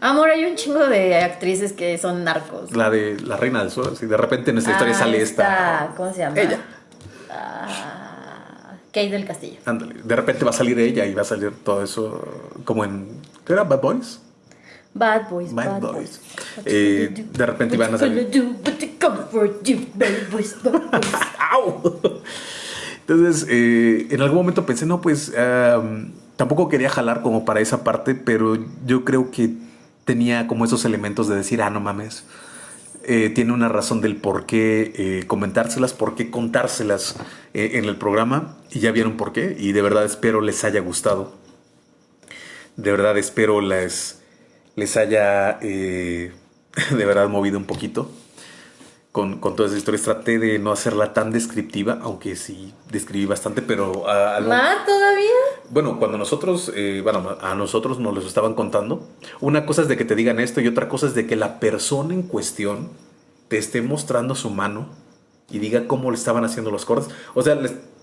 Amor, hay un chingo de actrices que son narcos. La de La Reina del Sur, así de repente en esta historia ah, sale esta. ¿Cómo se llama? Ella. Ah, Kate del Castillo. Ándale, de repente va a salir ella y va a salir todo eso como en. ¿Qué era? ¿Bad Boys? Bad Boys. Bad, Boys. Eh, de repente van a salir. Entonces, eh, en algún momento pensé, no, pues tampoco quería jalar como para esa parte, pero yo creo que tenía como esos elementos de decir, ah, no mames. Eh, tiene una razón del por qué comentárselas, por qué contárselas en el programa y ya vieron por qué y de verdad espero les haya gustado. De verdad espero les, les haya eh, (laughs) de verdad movido un poquito con, con, todas esas historias. Traté de no hacerla tan descriptiva, aunque sí describí bastante, pero... A, ¿Más todavía? Bueno, cuando nosotros, eh, bueno, a nosotros nos los estaban contando, una cosa es de que te digan esto y otra cosa es de que la persona en cuestión te esté mostrando su mano y diga cómo le estaban haciendo los cortes. O sea,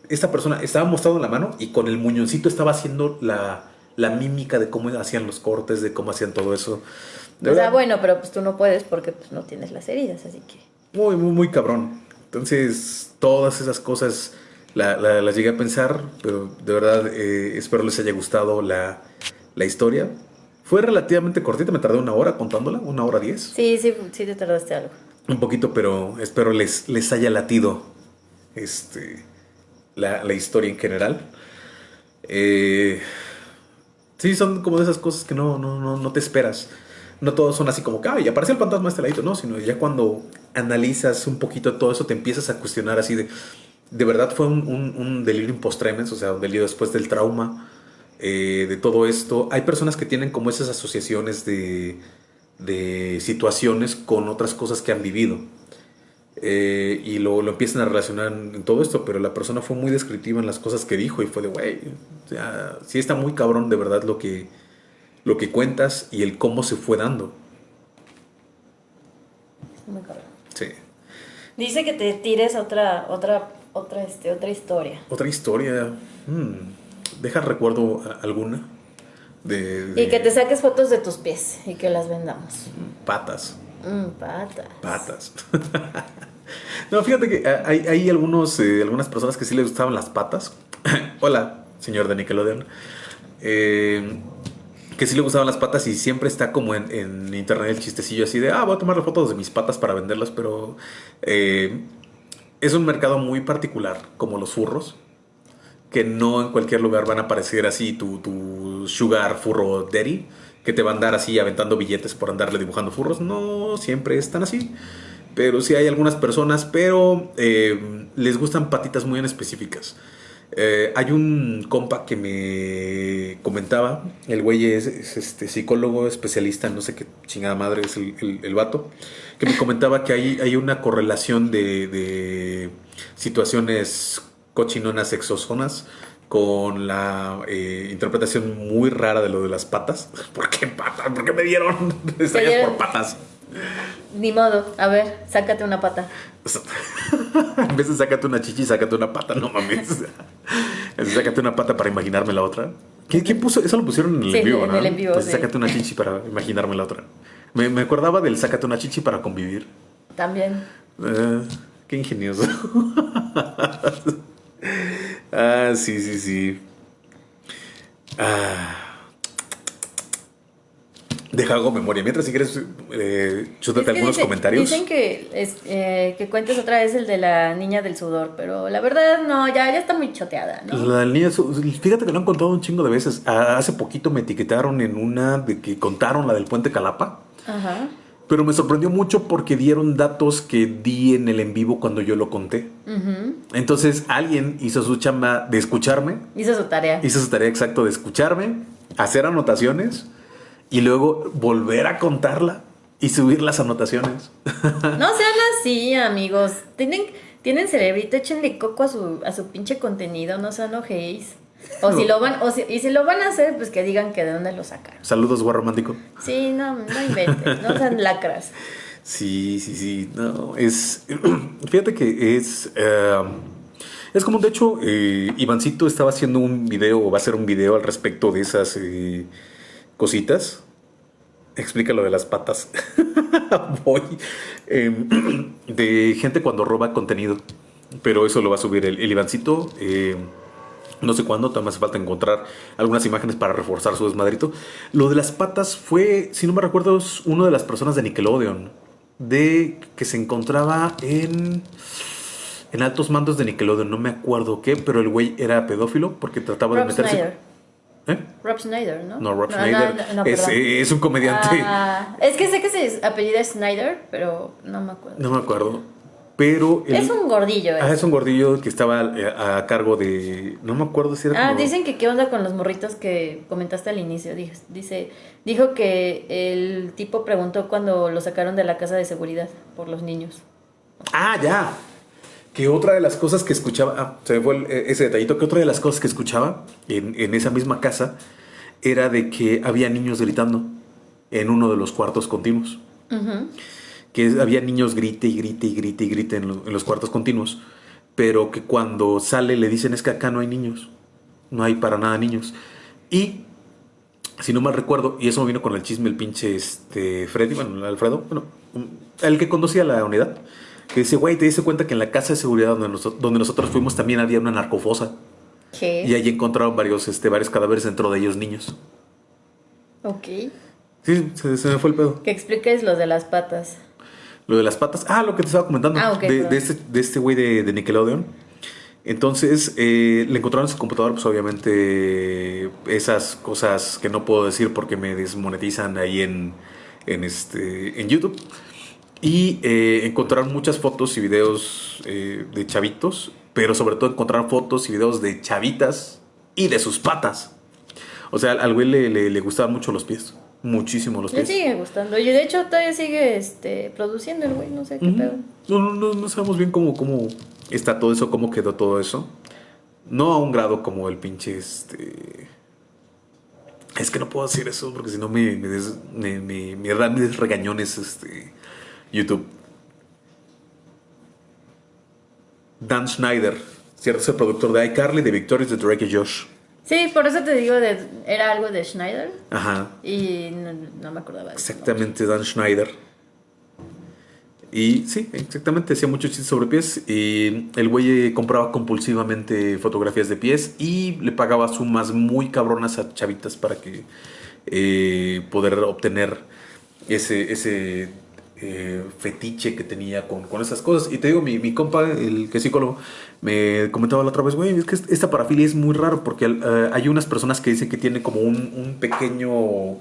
esta persona estaba mostrando la mano y con el muñoncito estaba haciendo la, la mímica de cómo hacían los cortes, de cómo hacían todo eso. o sea, bueno, pero pues tú no puedes porque pues, no tienes las heridas, así que... Muy, muy, muy cabrón. Entonces, todas esas cosas las llegué a pensar, pero de verdad eh, espero les haya gustado la, la, historia. Fue relativamente cortita, me tardé una hora contándola, una hora diez. Sí, sí, sí te tardaste algo. Un poquito, pero espero les, les haya latido este, la, la historia en general. Eh, Sí, son como de esas cosas que no, no, no, no te esperas. No todos son así como que, ay, aparece el fantasma este ladito, no, sino ya cuando analizas un poquito todo eso te empiezas a cuestionar así de, de verdad fue un, un, un delirio post-tremens, o sea, un delirio después del trauma, eh, de todo esto. Hay personas que tienen como esas asociaciones de, de situaciones con otras cosas que han vivido. Eh, y lo, lo, empiezan a relacionar en todo esto, pero la persona fue muy descriptiva en las cosas que dijo y fue de, güey, o sea, sí está muy cabrón de verdad lo que, lo que cuentas y el cómo se fue dando. Muy cabrón. Sí. Dice que te tires otra, otra, otra, este, otra historia. Otra historia. Hmm. Deja recuerdo alguna. De, de, Y que te saques fotos de tus pies y que las vendamos. Patas. Mm, patas. Patas. (laughs) no, fíjate que hay, hay algunos, eh, algunas personas que sí les gustaban las patas. (coughs) Hola, señor de Nickelodeon. Eh, que sí le gustaban las patas y siempre está como en, en, internet el chistecillo así de, ah, voy a tomar fotos de mis patas para venderlas, pero eh, es un mercado muy particular, como los furros, que no en cualquier lugar van a aparecer así tu, sugar furro daddy, que te van a andar así aventando billetes por andarle dibujando furros, no siempre están así. Pero sí hay algunas personas, pero eh, les gustan patitas muy en específicas. Eh, hay un compa que me comentaba, el güey es, es, este psicólogo especialista, no sé qué chingada madre es el, el, el vato, que me comentaba que hay, hay una correlación de, de situaciones cochinonas exosonas con la eh, interpretación muy rara de lo de las patas. (laughs) ¿Por qué patas? ¿Por qué me dieron (laughs) estrellas por patas? Ni modo, a ver, sácate una pata. (laughs) en vez de sácate una chichi, sácate una pata, no mames. sácate una pata para imaginarme la otra. ¿Qué, qué puso? Eso lo pusieron en el Sí, en vivo, en ¿no? el vivo, Pues sí. sácate una chichi para imaginarme la otra. Me, me acordaba del sácate una chichi para convivir. También. Eh, qué ingenioso. (laughs) ah, sí, sí, sí. Ah. Deja hago memoria. Mientras, si quieres, eh, chútate algunos dice- comentarios. Dicen que, es, eh, que cuentes otra vez el de la niña del sudor, pero la verdad no, ya, ya está muy choteada, ¿no? La niña, fíjate que lo han contado un chingo de veces. Hace poquito me etiquetaron en una de que contaron la del puente Calapa. Ajá. Pero me sorprendió mucho porque dieron datos que di en el en vivo cuando yo lo conté. Ujú. Entonces alguien hizo su chamba de escucharme, Hizo su tarea. hizo su tarea exacto de escucharme, hacer anotaciones y luego volver a contarla y subir las anotaciones. (laughs) No sean así, amigos. Tienen, tienen cerebrito, échenle coco a su, a su pinche contenido, no se enojéis. O si lo van, o si, y si lo van a hacer, pues que digan que de dónde lo sacaron. Saludos, guau romántico. Sí, no, no inventen, no sean (laughs) lacras. Sí, sí, sí. No, es. (clears throat) Fíjate que es. eh, es como, de hecho, eh, Ivancito estaba haciendo un video o va a hacer un video al respecto de esas eh, cositas. Explica lo de las patas. (laughs) Voy. Eh, (clears throat) de gente cuando roba contenido. Pero eso lo va a subir el, el Ivancito. eh, no sé cuándo, me hace falta encontrar algunas imágenes para reforzar su desmadrito. Lo de las patas fue, si no me recuerdo, es una de las personas de Nickelodeon. De que se encontraba en. En altos mandos de Nickelodeon, no me acuerdo qué, pero el güey era pedófilo porque trataba Rob de meterse. Snyder. ¿Eh? Rob Snyder, ¿no? No, Rob Schneider no, no, es, perdón. es un comediante. Ah, es que sé que se apellida Snyder, pero no me acuerdo. No me acuerdo. Pero. es un gordillo. Ah, es un gordillo que estaba eh, a, cargo de. No me acuerdo si era. Ah, como- dicen que qué onda con los morritos que comentaste al inicio. Dijo- Dice, dijo que el tipo preguntó cuando lo sacaron de la casa de seguridad por los niños. Ah, ya. Que otra de las cosas que escuchaba, ah, se me fue el- ese detallito, que otra de las cosas que escuchaba en, en esa misma casa era de que había niños gritando en uno de los cuartos continuos. Que había niños grite y grite y grite y grite en, lo- en los cuartos continuos, pero que cuando sale le dicen es que acá no hay niños, no hay para nada niños. Y si no mal recuerdo, y eso me vino con el chisme el pinche este, Freddy, bueno, Alfredo, bueno, el que conducía la unidad, que dice, güey, te diste cuenta que en la casa de seguridad donde, nos- donde nosotros fuimos también había una narcofosa. ¿Qué? Y allí encontraron varios, este, varios cadáveres dentro de ellos niños. Ok. Sí, se, se me fue el pedo. Que expliques lo de las patas. Lo de las patas. Ah, lo que te estaba comentando. Ah, ok, de, perdón. de este de este güey de, de Nickelodeon. Entonces, eh, le encontraron en su computadora, pues obviamente, esas cosas que no puedo decir porque me desmonetizan ahí en, en, este, en YouTube. Y eh, encontraron muchas fotos y videos eh, de chavitos pero sobre todo encontrar fotos y videos de chavitas y de sus patas. O sea, al güey le, le, le gustaban mucho los pies. Muchísimo los Le pies. sigue gustando. Oye, de hecho, todavía sigue este, produciendo el güey, no sé qué Ujú. pedo. No, no, no, no sabemos bien cómo, cómo está todo eso, cómo quedó todo eso. No a un grado como el pinche este. Es que no puedo decir eso porque si no me, me, des- me, me- me dan mis regañones este, YouTube. Dan Schneider, cierto, es el productor de iCarly, de Victorious, de Drake y Josh. Sí, por eso te digo, de, era algo de Schneider Ajá, y no, no me acordaba de. Exactamente, Dan Schneider. Y sí, exactamente, hacía muchos chistes sobre pies. Y el güey eh, compraba compulsivamente fotografías de pies y le pagaba sumas muy cabronas a chavitas para que eh, poder obtener ese, ese eh, fetiche que tenía con, con esas cosas. Y te digo, mi, mi compa, el que es psicólogo, me comentaba la otra vez, güey, es que esta parafilia es muy raro porque eh, hay unas personas que dicen que tiene como un, un pequeño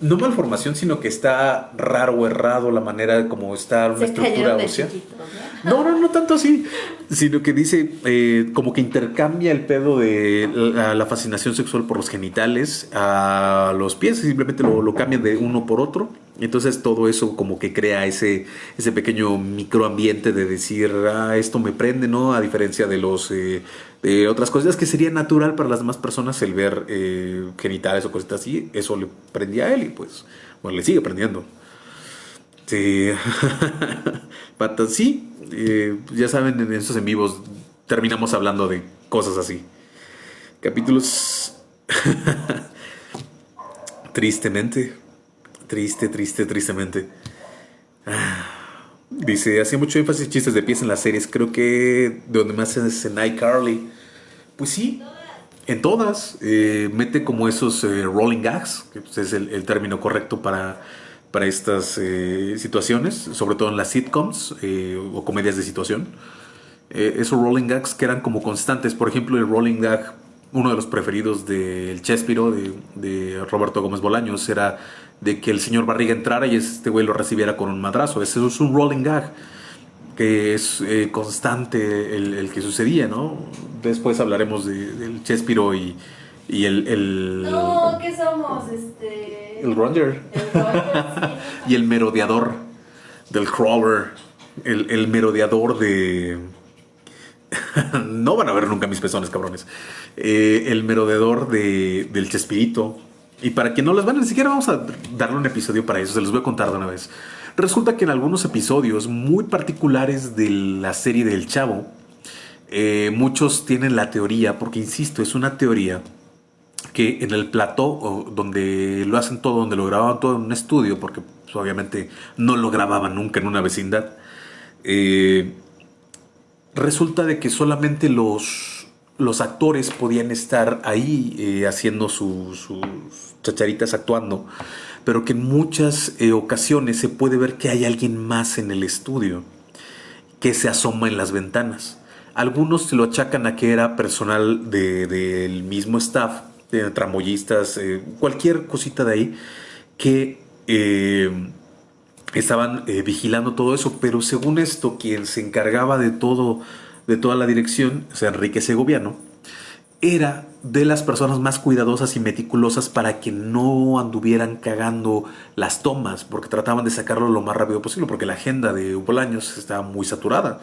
no malformación, sino que está raro o errado la manera como está una Se estructura ósea. ¿no? No, no, no tanto así, sino que dice eh, como que intercambia el pedo de la, la fascinación sexual por los genitales a los pies, simplemente lo, lo cambian de uno por otro. Entonces todo eso como que crea ese, ese pequeño microambiente de decir, ah, esto me prende, ¿no? A diferencia de los eh, de otras cosas que sería natural para las demás personas el ver eh, genitales o cositas así, eso le prendía a él y pues, bueno, le sigue prendiendo. Sí. (laughs) Patas, sí. eh, ya saben, en estos en vivos terminamos hablando de cosas así. Capítulos. (laughs) Tristemente. Triste, triste, tristemente. Ah, Dice, hacía mucho énfasis chistes de pies en las series. Creo que de donde más es en iCarly. Pues sí, en todas. eh, mete como esos eh, rolling gags, que pues, es el, término correcto para, para estas eh, situaciones, sobre todo en las sitcoms eh, o comedias de situación. Esos rolling gags que eran como constantes. Por ejemplo, el rolling gag, uno de los preferidos del Chespiro, de, de Roberto Gómez Bolaños, era de que el señor Barriga entrara y este güey lo recibiera con un madrazo. Ese es un rolling gag que es eh, constante el, el que sucedía, ¿no? Después hablaremos de- del Chespiro y, y el, el, No, ¿qué somos? Este... el Grunger El (laughs) y el merodeador del crawler, el, el merodeador de... (laughs) no van a ver nunca mis pezones, cabrones. Eh, el merodeador de, del Chespirito. Y para quien no les van, ni siquiera vamos a darle un episodio para eso, se los voy a contar de una vez. Resulta que en algunos episodios muy particulares de la serie del Chavo, eh, muchos tienen la teoría, porque insisto, es una teoría que en el plató donde lo hacen todo, donde lo grababan todo en un estudio, porque pues, obviamente no lo grababan nunca en una vecindad, eh, resulta de que solamente los, actores podían estar ahí eh, haciendo su- sus chacharitas actuando, pero que en muchas eh, ocasiones se puede ver que hay alguien más en el estudio que se asoma en las ventanas. Algunos se lo achacan a que era personal de- del mismo staff, de tramoyistas, eh, cualquier cosita de ahí, que eh, estaban vigilando todo eso, pero según esto, quien se encargaba de todo, de toda la dirección, o sea, Enrique Segoviano, era de las personas más cuidadosas y meticulosas para que no anduvieran cagando las tomas, porque trataban de sacarlo lo más rápido posible, porque la agenda de Bolaños estaba muy saturada.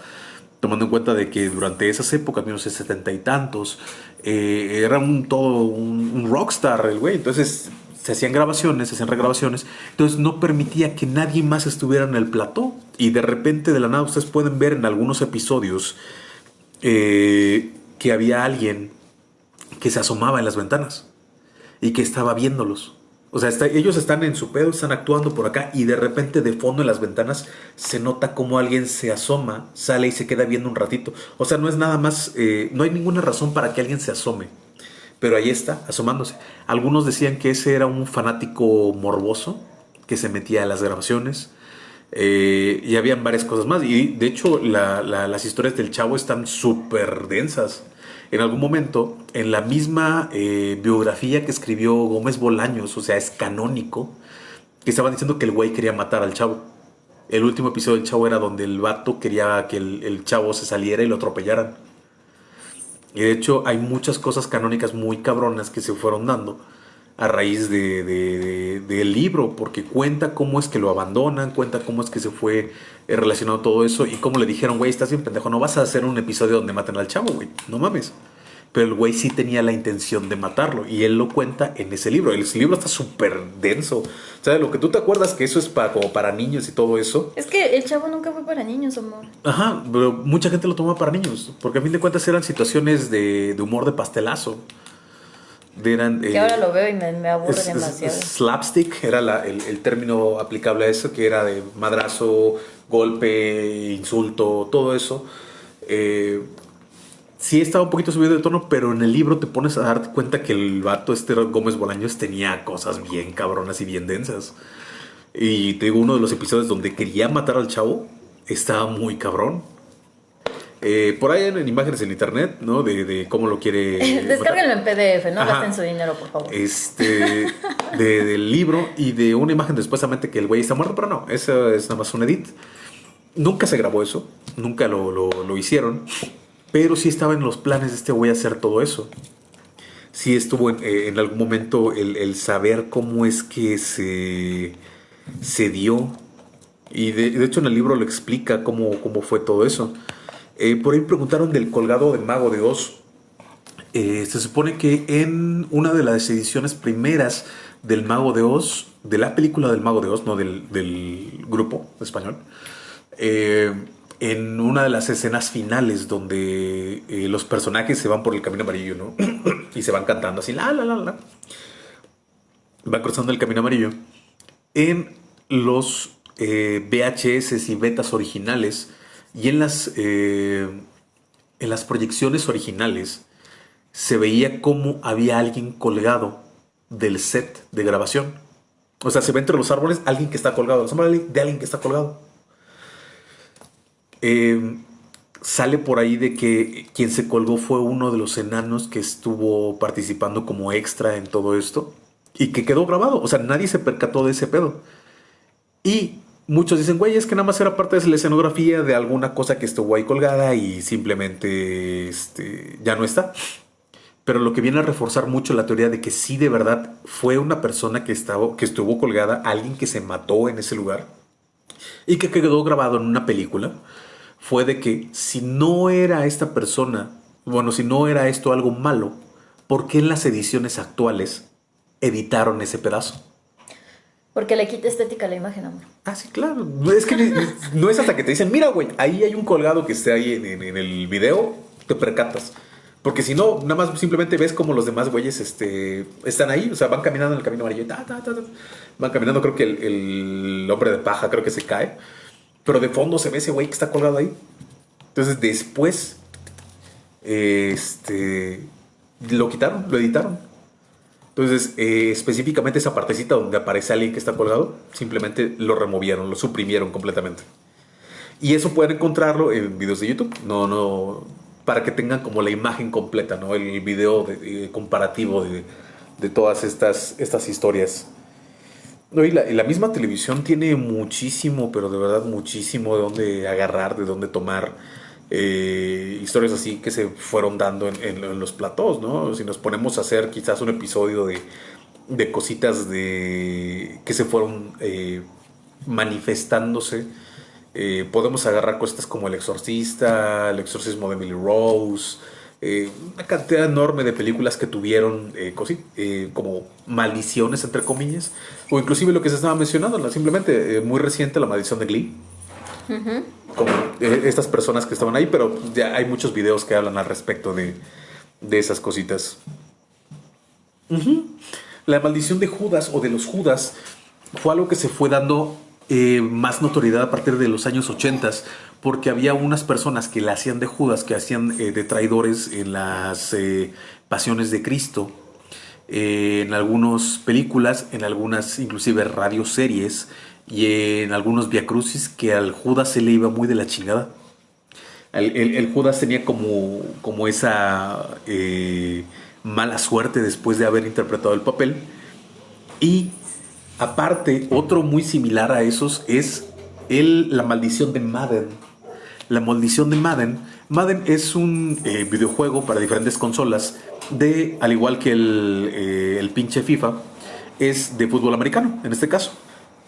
Tomando en cuenta de que durante esas épocas, 1970 y tantos, eh, era un todo un, un rockstar el güey. Entonces se hacían grabaciones, se hacían regrabaciones. Entonces no permitía que nadie más estuviera en el plató. Y de repente, de la nada, ustedes pueden ver en algunos episodios eh, que había alguien que se asomaba en las ventanas y que estaba viéndolos. O sea, ellos están en su pedo, están actuando por acá y de repente de fondo en las ventanas se nota como alguien se asoma, sale y se queda viendo un ratito. O sea, no es nada más, eh, no hay ninguna razón para que alguien se asome. Pero ahí está, asomándose. Algunos decían que ese era un fanático morboso que se metía a las grabaciones. Eh, y habían varias cosas más. Y de hecho, la- la- las historias del chavo están súper densas. En algún momento, en la misma eh, biografía que escribió Gómez Bolaños, o sea, es canónico, que estaban diciendo que el güey quería matar al chavo. El último episodio del chavo era donde el vato quería que el, el chavo se saliera y lo atropellaran. Y de hecho hay muchas cosas canónicas muy cabronas que se fueron dando a raíz de, de- del libro, porque cuenta cómo es que lo abandonan, cuenta cómo es que se fue eh, relacionado todo eso y cómo le dijeron, güey, estás bien pendejo, no vas a hacer un episodio donde maten al chavo, güey, no mames. Pero el güey sí tenía la intención de matarlo y él lo cuenta en ese libro. El libro está súper denso. O sea, lo que tú te acuerdas que eso es para, como para niños y todo eso. Es que el chavo nunca fue para niños, amor. Ajá, pero mucha gente lo toma para niños, porque a fin de cuentas eran situaciones de, de humor de pastelazo. Que eh, ahora lo veo y me, me aburre es- demasiado. es slapstick era la- el, el término aplicable a eso, que era de madrazo, golpe, insulto, todo eso. Eh, sí estaba un poquito subido de tono, pero en el libro te pones a darte cuenta que el vato este Gómez Bolaños tenía cosas bien cabronas y bien densas. Y te digo, uno de los episodios donde quería matar al chavo estaba muy cabrón. Eh, por ahí en, en imágenes en internet, ¿no? De, de cómo lo quiere... (laughs) Descárguenlo en PDF, no Ajá. gasten su dinero, por favor. Este, de- del libro y de una imagen de supuestamente que el güey está muerto, pero no, eso es nada más un edit. Nunca se grabó eso, nunca lo, lo- lo hicieron, pero sí estaba en los planes de este güey hacer todo eso. Sí estuvo en, eh, en algún momento el, el saber cómo es que se, se dio. Y de, de hecho en el libro lo explica cómo, cómo fue todo eso. Eh, por ahí preguntaron del colgado del mago de Oz. Eh, se supone que en una de las ediciones primeras del Mago de Oz, de la película del Mago de Oz, no del, grupo español, eh, en una de las escenas finales donde los personajes se van por el camino amarillo, ¿no? (coughs) y se van cantando así, la, la, la, la. Van cruzando el camino amarillo. En los VHS y betas originales y en las, eh, en las proyecciones originales, se veía como había alguien colgado del set de grabación. O sea, se ve entre los árboles alguien que está colgado, de alguien que está colgado. Eh, sale por ahí de que quien se colgó fue uno de los enanos que estuvo participando como extra en todo esto y que quedó grabado. O sea, nadie se percató de ese pedo. Y muchos dicen, güey, es que nada más era parte de la escenografía de alguna cosa que estuvo ahí colgada y simplemente este, ya no está. Pero lo que viene a reforzar mucho la teoría de que sí de verdad fue una persona que, estaba, que estuvo colgada, alguien que se mató en ese lugar y que quedó grabado en una película, fue de que si no era esta persona, bueno, si no era esto algo malo, ¿por qué en las ediciones actuales editaron ese pedazo? Porque le quita estética la imagen, amor. Ah, sí, claro. Es que no es hasta que te dicen, mira, güey, ahí hay un colgado que esté ahí en, el video, te percatas. Porque si no, nada más simplemente ves como los demás güeyes este, están ahí, o sea, van caminando en el camino amarillo, van caminando, creo que el, el hombre de paja creo que se cae, pero de fondo se ve ese güey que está colgado ahí. Entonces después, este, lo quitaron, lo editaron. Entonces, eh, específicamente esa partecita donde aparece alguien que está colgado, simplemente lo removieron, lo suprimieron completamente. Y eso pueden encontrarlo en videos de YouTube, no, no, para que tengan como la imagen completa, ¿no? El video de- comparativo de, de todas estas, estas historias. No, y, la, y la misma televisión tiene muchísimo, pero de verdad muchísimo de dónde agarrar, de dónde tomar eh, historias así que se fueron dando en, los platós, ¿no? Si nos ponemos a hacer quizás un episodio de, de cositas de que se fueron eh, manifestándose, eh, podemos agarrar cositas como El Exorcista, El Exorcismo de Emily Rose, una cantidad enorme de películas que tuvieron como maldiciones, entre comillas, o inclusive lo que se estaba mencionando, simplemente muy reciente, La Maldición de Glee, como eh, estas personas que estaban ahí, pero ya hay muchos videos que hablan al respecto de, de esas cositas. La maldición de Judas o de los Judas fue algo que se fue dando eh, más notoriedad a partir de los años 80 porque había unas personas que la hacían de Judas, que hacían eh, de traidores en las pasiones de Cristo, en algunas películas, en algunas inclusive radioseries y en algunos viacrucis que al Judas se le iba muy de la chingada. El, el- Judas tenía como, como esa eh, mala suerte después de haber interpretado el papel. Y aparte, otro muy similar a esos es el, la maldición de Madden. La maldición de Madden, Madden es un eh, videojuego para diferentes consolas de, al igual que el, eh, el pinche FIFA, es de fútbol americano, en este caso.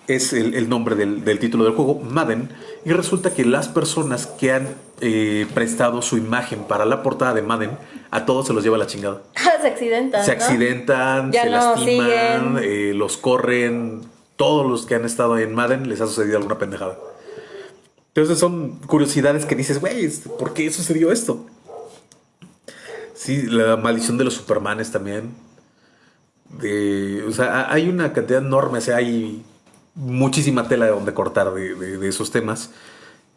Es el, el nombre del, del título del juego, Madden. Y resulta que las personas que han eh, prestado su imagen para la portada de Madden, a todos se los lleva la chingada. se (laughs) accidentan. Se accidentan, se no lastiman, eh, los corren. Todos los que han estado en Madden les ha sucedido alguna pendejada. Entonces son curiosidades que dices, güey, ¿por qué sucedió esto? Sí, la maldición de los Supermanes también. De, o sea, hay una cantidad enorme, o sea, hay muchísima tela de donde cortar de, de- de esos temas.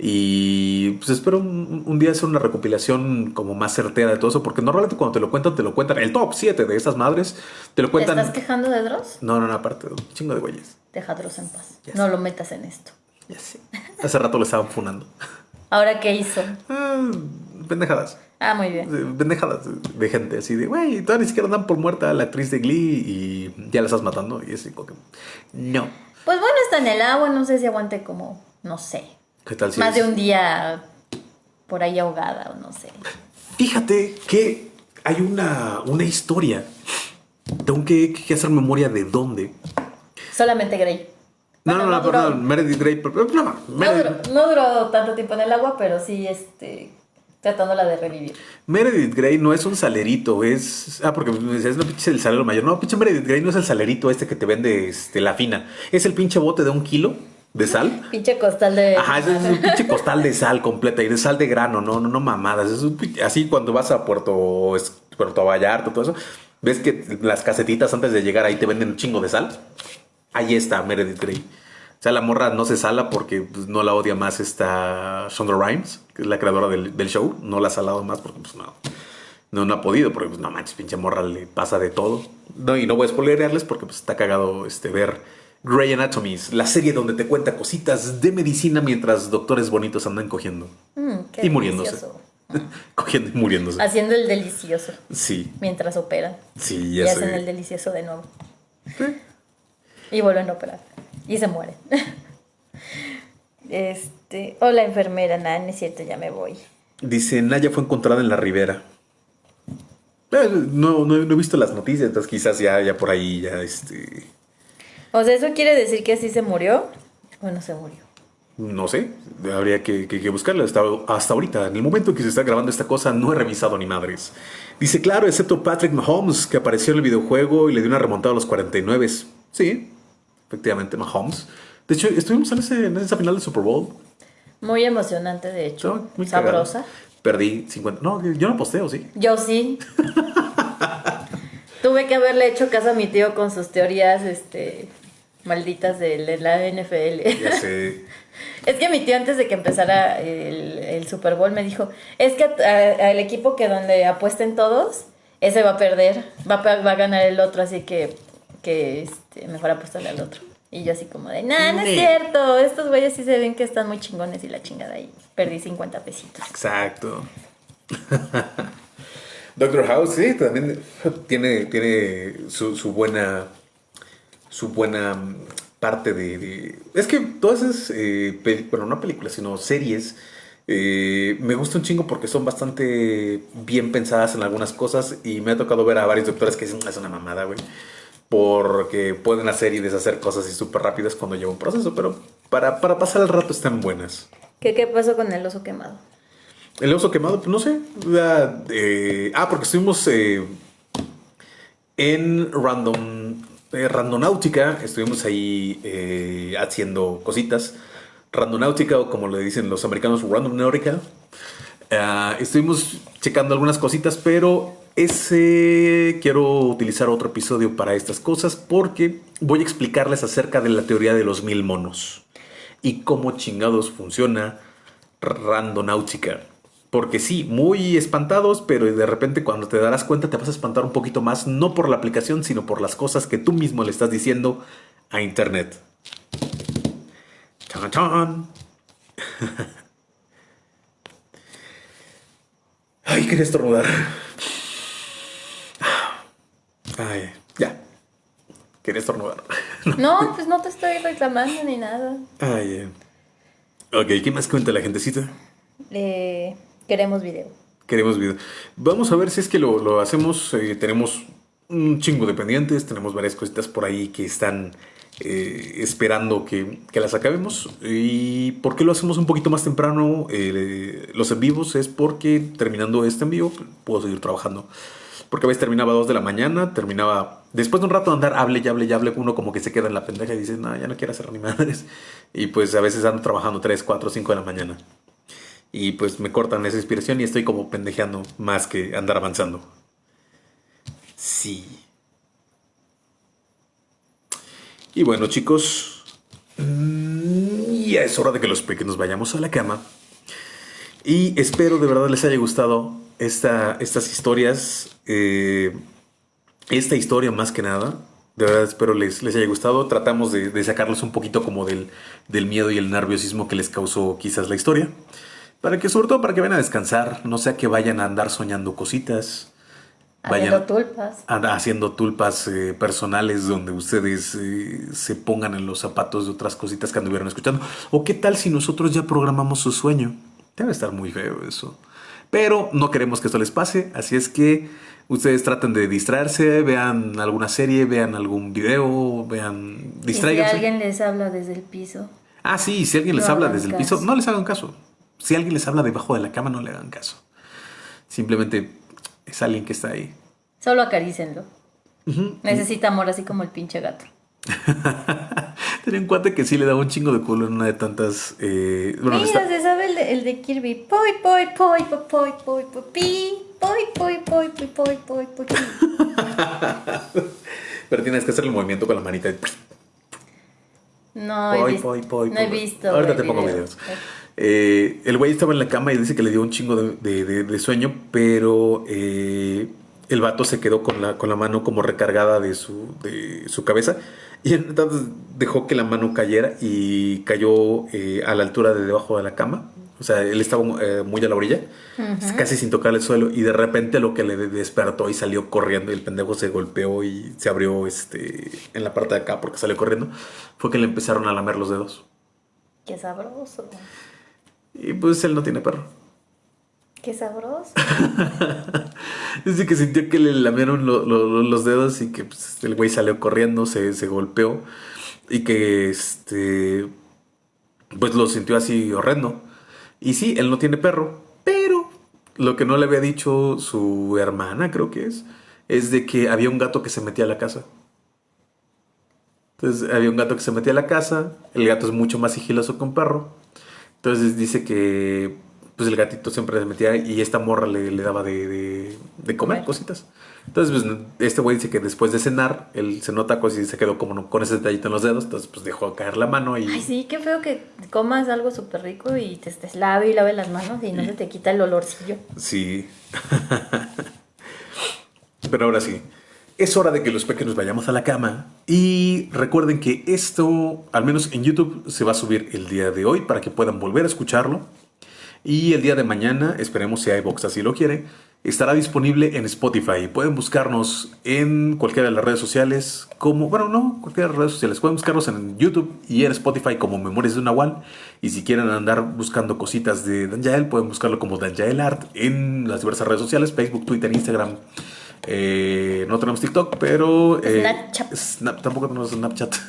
Y pues espero un, un día hacer una recopilación como más certera de todo eso, porque normalmente cuando te lo cuentan, te lo cuentan el top 7 de esas madres, te lo ¿Te cuentan... estás quejando de Dross? No, no, no, aparte, un chingo de güeyes. Deja a Dross en paz. Ya No sé. lo metas en esto. Ya sé. Hace rato lo estaban funando. ¿Ahora qué hizo? Ah, pendejadas. Ah, muy bien. Eh, Pendejadas de gente así de, güey, todavía ni siquiera dan por muerta a la actriz de Glee y ya la estás matando. Y así como que, no. Pues bueno, está en el agua, no sé si aguante como, no sé, ¿Qué tal si más de un día por ahí ahogada o no sé. Fíjate que hay una, una historia. Tengo que, que hacer memoria de dónde. Solamente Grey. No, no, no, perdón, Meredith Grey. pero- No, no, No Meredith, duró, no duró tanto tiempo en el agua, pero sí, este, tratándola de revivir. Meredith Grey no es un salerito, es. Ah, porque me decías, no, pinche el salero mayor. No, pinche Meredith Grey no es el salerito este que te vende este, la fina. Es el pinche bote de un kilo de sal. (laughs) Pinche costal de... Ajá, es un pinche costal de sal completa y de sal de grano, no, no, no mamadas. Es un pinche- así cuando vas a Puerto, es- Puerto Vallarta, todo eso, ves que las casetitas antes de llegar ahí te venden un chingo de sal. Ahí está Meredith Grey. O sea, la morra no se sala porque pues, no la odia más esta Shonda Rhimes, que es la creadora del, del show. No la ha salado más porque pues no, no, no ha podido, porque pues no manches, pinche morra le pasa de todo. No, y no voy a spoilerearles porque pues está cagado este, ver Grey Anatomies, la serie donde te cuenta cositas de medicina mientras doctores bonitos andan cogiendo. Mm, qué y muriéndose. delicioso. (laughs) cogiendo y muriéndose. Haciendo el delicioso Sí, mientras operan. sí, Y ya hacen el delicioso de nuevo. Y vuelven a operar. Y se mueren. (laughs) Este, hola enfermera, nada, no es cierto, ya me voy. Dice, Naya fue encontrada en la ribera. Eh, no, no, no he visto las noticias, entonces quizás ya, ya por ahí ya este... O sea, ¿eso quiere decir que así se murió? ¿O no se murió? No sé, habría que, que, que buscarlo. Hasta, hasta ahorita, en el momento que se está grabando esta cosa, no he revisado ni madres. Dice, claro, excepto Patrick Mahomes, que apareció en el videojuego y le dio una remontada a los 49. Sí, efectivamente, Mahomes. De hecho, estuvimos en, ese, en esa final del Super Bowl. Muy emocionante, de hecho. Muy. Sabrosa. Perdí 50. No, yo no posteo, sí. Yo sí. (laughs) Tuve que haberle hecho caso a mi tío con sus teorías, este, malditas de la NFL. Ya sé. (laughs) Es que mi tío antes de que empezara el, el Super Bowl me dijo, es que al equipo que donde apuesten todos, ese va a perder, va a, va a ganar el otro, así que, que este, mejor apuéstale al otro. Y yo así como de, nah, no es cierto, estos güeyes sí se ven que están muy chingones y la chingada y perdí 50 pesitos. Exacto. (laughs) Doctor House, sí, también tiene, tiene su, su buena. Su buena parte de. de- es que todas esas. eh, bueno, no películas, sino series. eh, me gusta un chingo porque son bastante bien pensadas en algunas cosas. Y me ha tocado ver a varios doctores que dicen, es una mamada, güey. Porque pueden hacer y deshacer cosas así súper rápidas cuando lleva un proceso. Pero para, para pasar el rato están buenas. ¿Qué, ¿Qué pasó con el oso quemado? El oso quemado, pues no sé. la- eh, ah, porque estuvimos eh, en Random, eh, Randonáutica. Estuvimos ahí eh, haciendo cositas. Randonáutica, o como le dicen los americanos, Randomnáutica. Ah, estuvimos checando algunas cositas, pero ese quiero utilizar otro episodio para estas cosas porque voy a explicarles acerca de la teoría de los mil monos y cómo chingados funciona Randonáutica. Porque sí, muy espantados, pero de repente cuando te darás cuenta te vas a espantar un poquito más, no por la aplicación, sino por las cosas que tú mismo le estás diciendo a Internet. Chan, chan. (laughs) Ay, quería estornudar. Ay, ya. Quería estornudar. (laughs) No, pues no te estoy reclamando ni nada. Ay, eh. Ok, ¿qué más cuenta la gentecita? Eh, Queremos video. Queremos video. Vamos a ver si es que lo, lo hacemos. eh, tenemos un chingo de pendientes, tenemos varias cositas por ahí que están eh, esperando que, que las acabemos. ¿Y por qué lo hacemos un poquito más temprano? eh, los en vivos es porque terminando este en vivo puedo seguir trabajando. Porque a veces terminaba a 2 de la mañana, terminaba... Después de un rato de andar, hable y hable y hable, uno como que se queda en la pendeja y dice, no, ya no quiero hacer ni madres. Y pues a veces ando trabajando 3, 4, 5 de la mañana. Y pues me cortan esa inspiración y estoy como pendejeando más que andar avanzando. Sí. Y bueno, chicos, mm, ya es hora de que los pequeños vayamos a la cama. Y espero de verdad les haya gustado esta, estas historias. eh, esta historia más que nada. De verdad espero les, les haya gustado. Tratamos de, de sacarlos un poquito como del, del miedo y el nerviosismo que les causó quizás la historia. Para que, sobre todo, para que vayan a descansar. No sea que vayan a andar soñando cositas. Haciendo tulpas. haciendo tulpas eh, personales donde ustedes eh, se pongan en los zapatos de otras cositas que anduvieron escuchando. O qué tal si nosotros ya programamos su sueño. Debe estar muy feo eso. Pero no queremos que esto les pase, así es que ustedes traten de distraerse, vean alguna serie, vean algún video, vean, Y si alguien les habla desde el piso. Ah, sí, si alguien les habla desde el piso, no les hagan caso. Si alguien les habla debajo de la cama, no le hagan caso. Simplemente es alguien que está ahí. Solo acarícenlo. Necesita amor así como el pinche gato. (laughs) Tenía un cuate que sí le daba un chingo de culo en una de tantas. eh, bueno, Mira, está- se sabe el de, el de Kirby. Poi, poi, poi, poi, poi, poi, poi, pi. Poi, poi, poi, poi, poi, poi, poi, pero tienes que hacer el movimiento con la manita. de- No he Poi, visto. poi, poi, no he visto. Ahorita te pongo video. videos. Eh, el güey estaba en la cama y dice que le dio un chingo de, de- de- de sueño, pero eh, el vato se quedó con la, con la mano como recargada de su, de su cabeza y entonces dejó que la mano cayera y cayó eh, a la altura de debajo de la cama. O sea, él estaba eh, muy a la orilla, casi sin tocar el suelo, y de repente lo que le despertó y salió corriendo, y el pendejo se golpeó y se abrió este, en la parte de acá porque salió corriendo, fue que le empezaron a lamer los dedos. Qué sabroso. Y pues él no tiene perro. Qué sabroso. (laughs) Dice que sintió que le lamieron lo- lo- los dedos y que pues, el güey salió corriendo, se, se golpeó y que este pues lo sintió así horrendo. Y sí, él no tiene perro, pero lo que no le había dicho su hermana, creo que es, es de que había un gato que se metía a la casa. Entonces había un gato que se metía a la casa, el gato es mucho más sigiloso que un perro. Entonces dice que pues el gatito siempre se metía y esta morra le, le daba de, de- de comer cositas. Entonces pues, este güey dice que después de cenar, él cenó tacos y se quedó como con ese detallito en los dedos. Entonces pues dejó caer la mano y... Ay, sí, qué feo que comas algo súper rico y te estés lave y lave las manos y no se te quita el olorcillo. Sí. (laughs) Pero ahora sí, es hora de que los pequeños vayamos a la cama. Y recuerden que esto, al menos en YouTube, se va a subir el día de hoy para que puedan volver a escucharlo. Y el día de mañana, esperemos si iVox así lo quiere, estará disponible en Spotify. Pueden buscarnos en cualquiera de las redes sociales, como, bueno, no, cualquiera de las redes sociales. Pueden buscarnos en YouTube y en Spotify como Memorias de Nahual. Y si quieren andar buscando cositas de Danjael, pueden buscarlo como Danjael Art en las diversas redes sociales, Facebook, Twitter, Instagram. Eh, no tenemos TikTok, pero... eh, Snapchat. Snap- tampoco tenemos Snapchat. (laughs)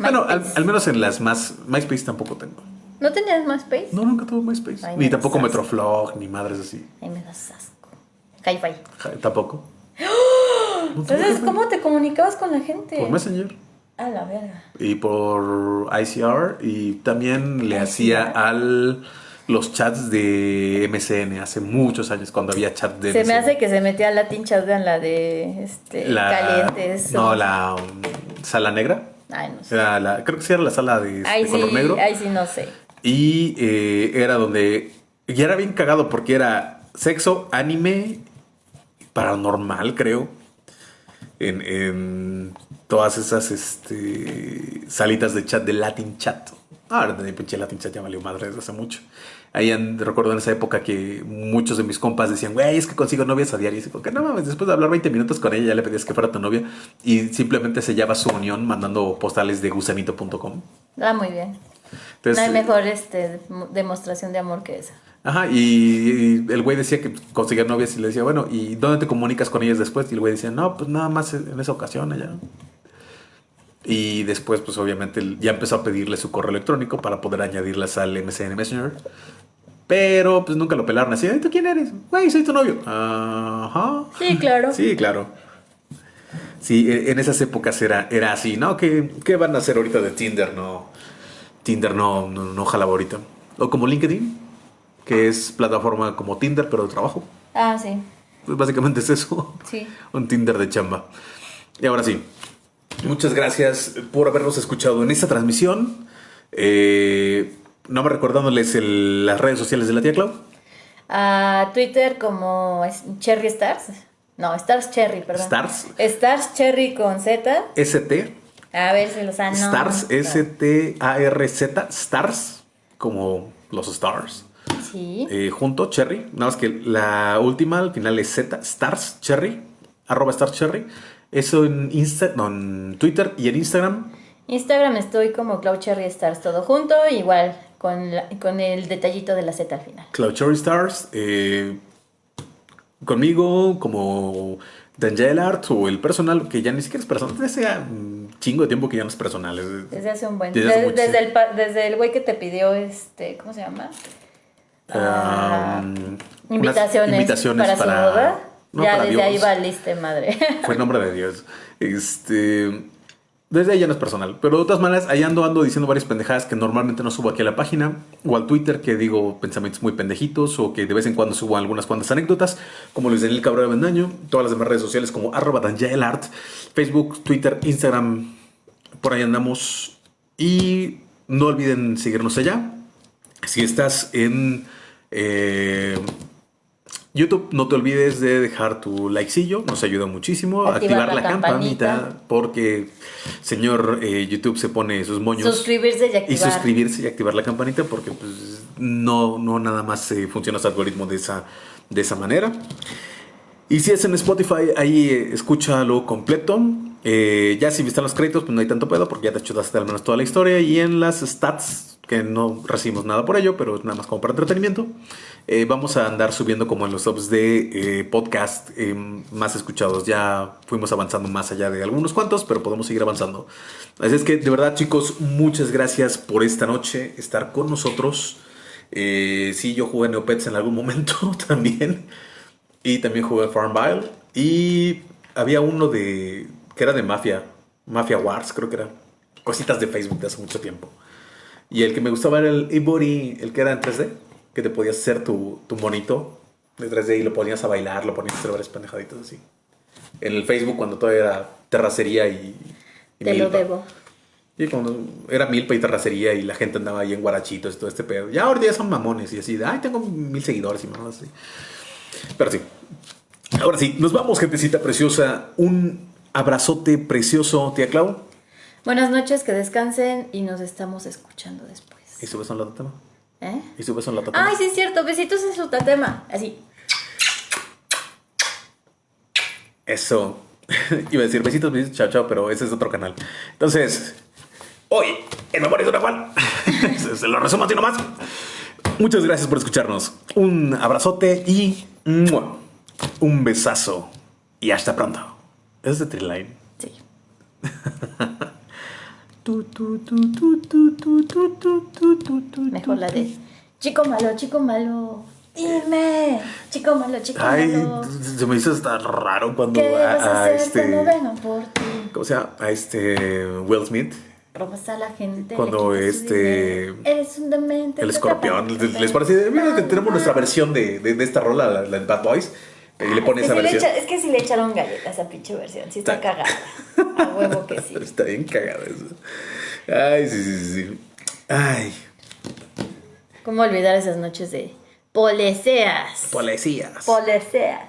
Bueno, al, al menos en las más... MySpace tampoco tengo. ¿No tenías más space? No, nunca tuve MySpace. Ay, ni me tampoco das. Metroflog, ni madres así. Ay, me das asco. Hi-Fi. Tampoco. Tuve Entonces. ¿cómo te comunicabas con la gente? Por Messenger. A la verga. Y por ICR. Y también le ICR. hacía al los chats de MCN hace muchos años, cuando había chat de Se me hace que se metía a Latin Chat en la de este, la, calientes. No, o- la um, sala negra. Ay, no sé. Era la, creo que sí era la sala de, Ay, de color sí, negro. ay, sí, no sé. Y eh, era donde. Y era bien cagado porque era sexo, anime, paranormal, creo. En, en todas esas este, salitas de chat de Latin Chat. Ah, Ahora de pinche Latin Chat ya valió madre desde hace mucho. Ahí en- recuerdo en esa época que muchos de mis compas decían, güey, es que consigo novias a diario. Y dice, que no mames, después de hablar 20 minutos con ella ya le pedías que fuera tu novia. Y simplemente sellaba su unión mandando postales de gusanito.com. Ah, muy bien. Entonces, no hay mejor este, mo- demostración de amor que esa. Ajá, y, y el güey decía que conseguía novias y le decía, bueno, ¿y dónde te comunicas con ellas después? Y el güey decía, no, pues nada más en esa ocasión allá. Y después, pues obviamente, ya empezó a pedirle su correo electrónico para poder añadirlas al MSN Messenger. Pero pues nunca lo pelaron así. "Ay, ¿Tú quién eres? Güey, soy tu novio. Ajá. Sí, claro. Sí, claro. Sí, e- en esas épocas era, era así, ¿no? ¿Qué, qué van a hacer ahorita de Tinder? No. Tinder no, no, no jalaba ahorita. O como LinkedIn, que es plataforma como Tinder, pero de trabajo. Ah, sí. Pues básicamente es eso. Sí. (laughs) Un Tinder de chamba. Y ahora sí, muchas gracias por habernos escuchado en esta transmisión. Eh, no me recordándoles el- las redes sociales de la tía Clau. A Twitter como Cherry Stars. No, Stars Cherry, perdón. Stars. Stars Cherry con Z. ST. A ver si los han Stars. S-T-A-R-Z. Stars. Como los stars. Sí. Eh, junto, Cherry. Nada más que la última al final es Z. Stars Cherry. Arroba Stars Cherry. Eso en, Insta, no, en Twitter y en Instagram. Instagram estoy como Cloud Cherry Stars todo junto, igual con, la- con el detallito de la Z al final. Cloud Cherry Stars. eh, conmigo, como Dangel Art o el personal, que ya ni siquiera es personal. Un chingo de tiempo que ya no es personal. es- Desde hace un buen Desde desde, tiempo. el, desde el güey que te pidió este, ¿cómo se llama? Ah, um, unas invitaciones, invitaciones para, su boda. no, ya desde ahí Dios. valiste madre. Fue el nombre de Dios. Este. Desde ahí ya no es personal. Pero de todas maneras, ahí ando, ando diciendo varias pendejadas que normalmente no subo aquí a la página. O al Twitter que digo pensamientos muy pendejitos. O que de vez en cuando subo algunas cuantas anécdotas. Como Luis Daniel Cabrera Bendaño. Todas las demás redes sociales como arroba danjaelart. Facebook, Twitter, Instagram. Por ahí andamos. Y no olviden seguirnos allá. Si estás en eh, YouTube, no te olvides de dejar tu likecillo, nos ayuda muchísimo. Activar Activar, la campanita, campanita. porque señor eh, YouTube se pone sus moños. Suscribirse y y activar. suscribirse y activar la campanita, porque pues, no, no nada más eh, funciona ese algoritmo de esa, de esa manera. Y si es en Spotify, ahí eh, escúchalo completo. Eh, ya si están los créditos, pues no hay tanto pedo porque ya te chutaste al menos toda la historia. Y en las stats, que no recibimos nada por ello, pero es nada más como para entretenimiento, eh, vamos a andar subiendo como en los tops de eh, podcast eh, más escuchados. Ya fuimos avanzando más allá de algunos cuantos, pero podemos seguir avanzando. Así es que, de verdad, chicos, muchas gracias por esta noche estar con nosotros. Sí, yo jugué Neopets en algún (laughs) momento también. Y también jugué Farmville. Y había uno de. que era de Mafia. Mafia Wars, creo que era. Cositas de Facebook de hace mucho tiempo. Y el que me gustaba era el Ibori, el que era en 3D. Que te podías hacer tu, tu monito de 3D y lo ponías a bailar, lo ponías a hacer varias pendejaditas así. En el Facebook cuando todavía era terracería y. y Te lo debo. Y cuando era milpa y terracería y la gente andaba ahí en guarachitos y todo este pedo. Ya ahora ya son mamones y así de, ay, tengo mil seguidores y más así. Pero sí. Ahora sí, nos vamos, gentecita preciosa. Un abrazote precioso, tía Clau. Buenas noches, que descansen y nos estamos escuchando después. Y su beso en la tatama. ¿Eh? Y su beso en la tatama. Ay, sí es cierto, besitos en su tatema. Así. Eso. (laughs) Iba a decir besitos, besitos, chao, chao, pero ese es otro canal. Entonces, hoy, en Memorias de una Juan, (laughs) se, se lo resumo así nomás. Muchas gracias por escucharnos. Un abrazote y ¡mua! un besazo. Y hasta pronto. Es de Triline. Sí. (laughs) Mejor la de Chico malo, chico malo. Dime, chico malo, chico Ay, malo. se me hizo hasta raro cuando ¿Qué vas a a, a hacer este. cuando vengan por ti? ¿Cómo se llama? A este Will Smith. Robas a la gente. Cuando este-. Eres un demente. El escorpión. ¿Les, parece? Mira que tenemos nuestra versión de, de, de esta rola, la, la de Bad Boys. Y le pone Es esa que, sí le versión. echa- es que si le echaron galletas a esa pinche versión. Sí está Está- cagada. (laughs) A huevo que sí. Está bien cagado eso. Ay, sí, sí, sí. Ay, ¿Cómo olvidar esas noches de poleceas? policías. Poleceas.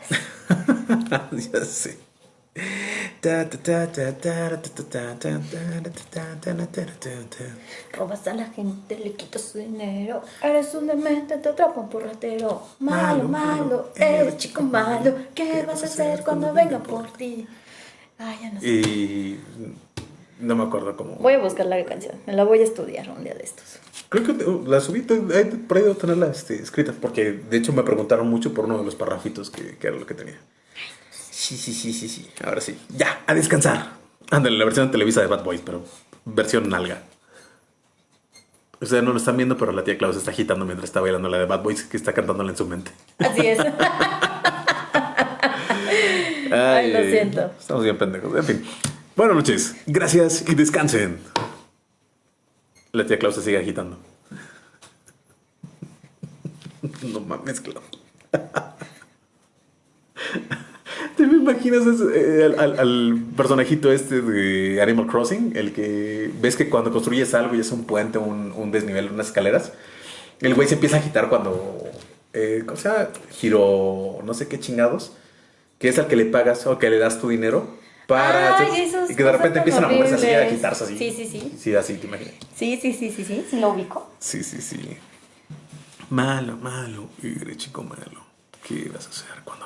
(laughs) ya sé. Robas a la gente, le quitas su dinero. Eres un demente, te atrapan por ratero. Malo, malo, malo eh, eres chico malo. ¿Qué vas a hacer cuando venga por ti? Ay, ya no sé. Y no me acuerdo cómo. Voy a buscar la canción, me la voy a estudiar un día de estos. Creo que la subí, por ahí debo tenerla este, escrita, porque de hecho me preguntaron mucho por uno de los parrafitos que, que era lo que tenía. Sí, sí, sí, sí, sí. Ahora sí. Ya, a descansar. Ándale, la versión de Televisa de Bad Boys, pero versión nalga. Ustedes no lo están viendo, pero la tía Klaus está agitando mientras está bailando la de Bad Boys, que está cantándola en su mente. Así es. (laughs) Ay, lo siento. Estamos bien pendejos. En fin. Buenas noches. Gracias y descansen. La tía Klaus se sigue agitando. (laughs) No mames, Klaus. (laughs) (laughs) ¿Te me imaginas ese, eh, al, al- personajito este de Animal Crossing? El que ves que cuando construyes algo y es un puente, un, un desnivel, unas escaleras, el güey se empieza a agitar cuando, eh, o sea, giro, no sé qué chingados, que es al que le pagas o que le das tu dinero para Ay, hacer- y que de repente empiezan a moverse así, a agitarse así. Sí, sí, sí. Sí, así, te imaginas. Sí, sí, sí, sí, sí. Sí lo ubico. Sí, sí, sí. Malo, malo, eres chico malo. ¿Qué vas a hacer cuando?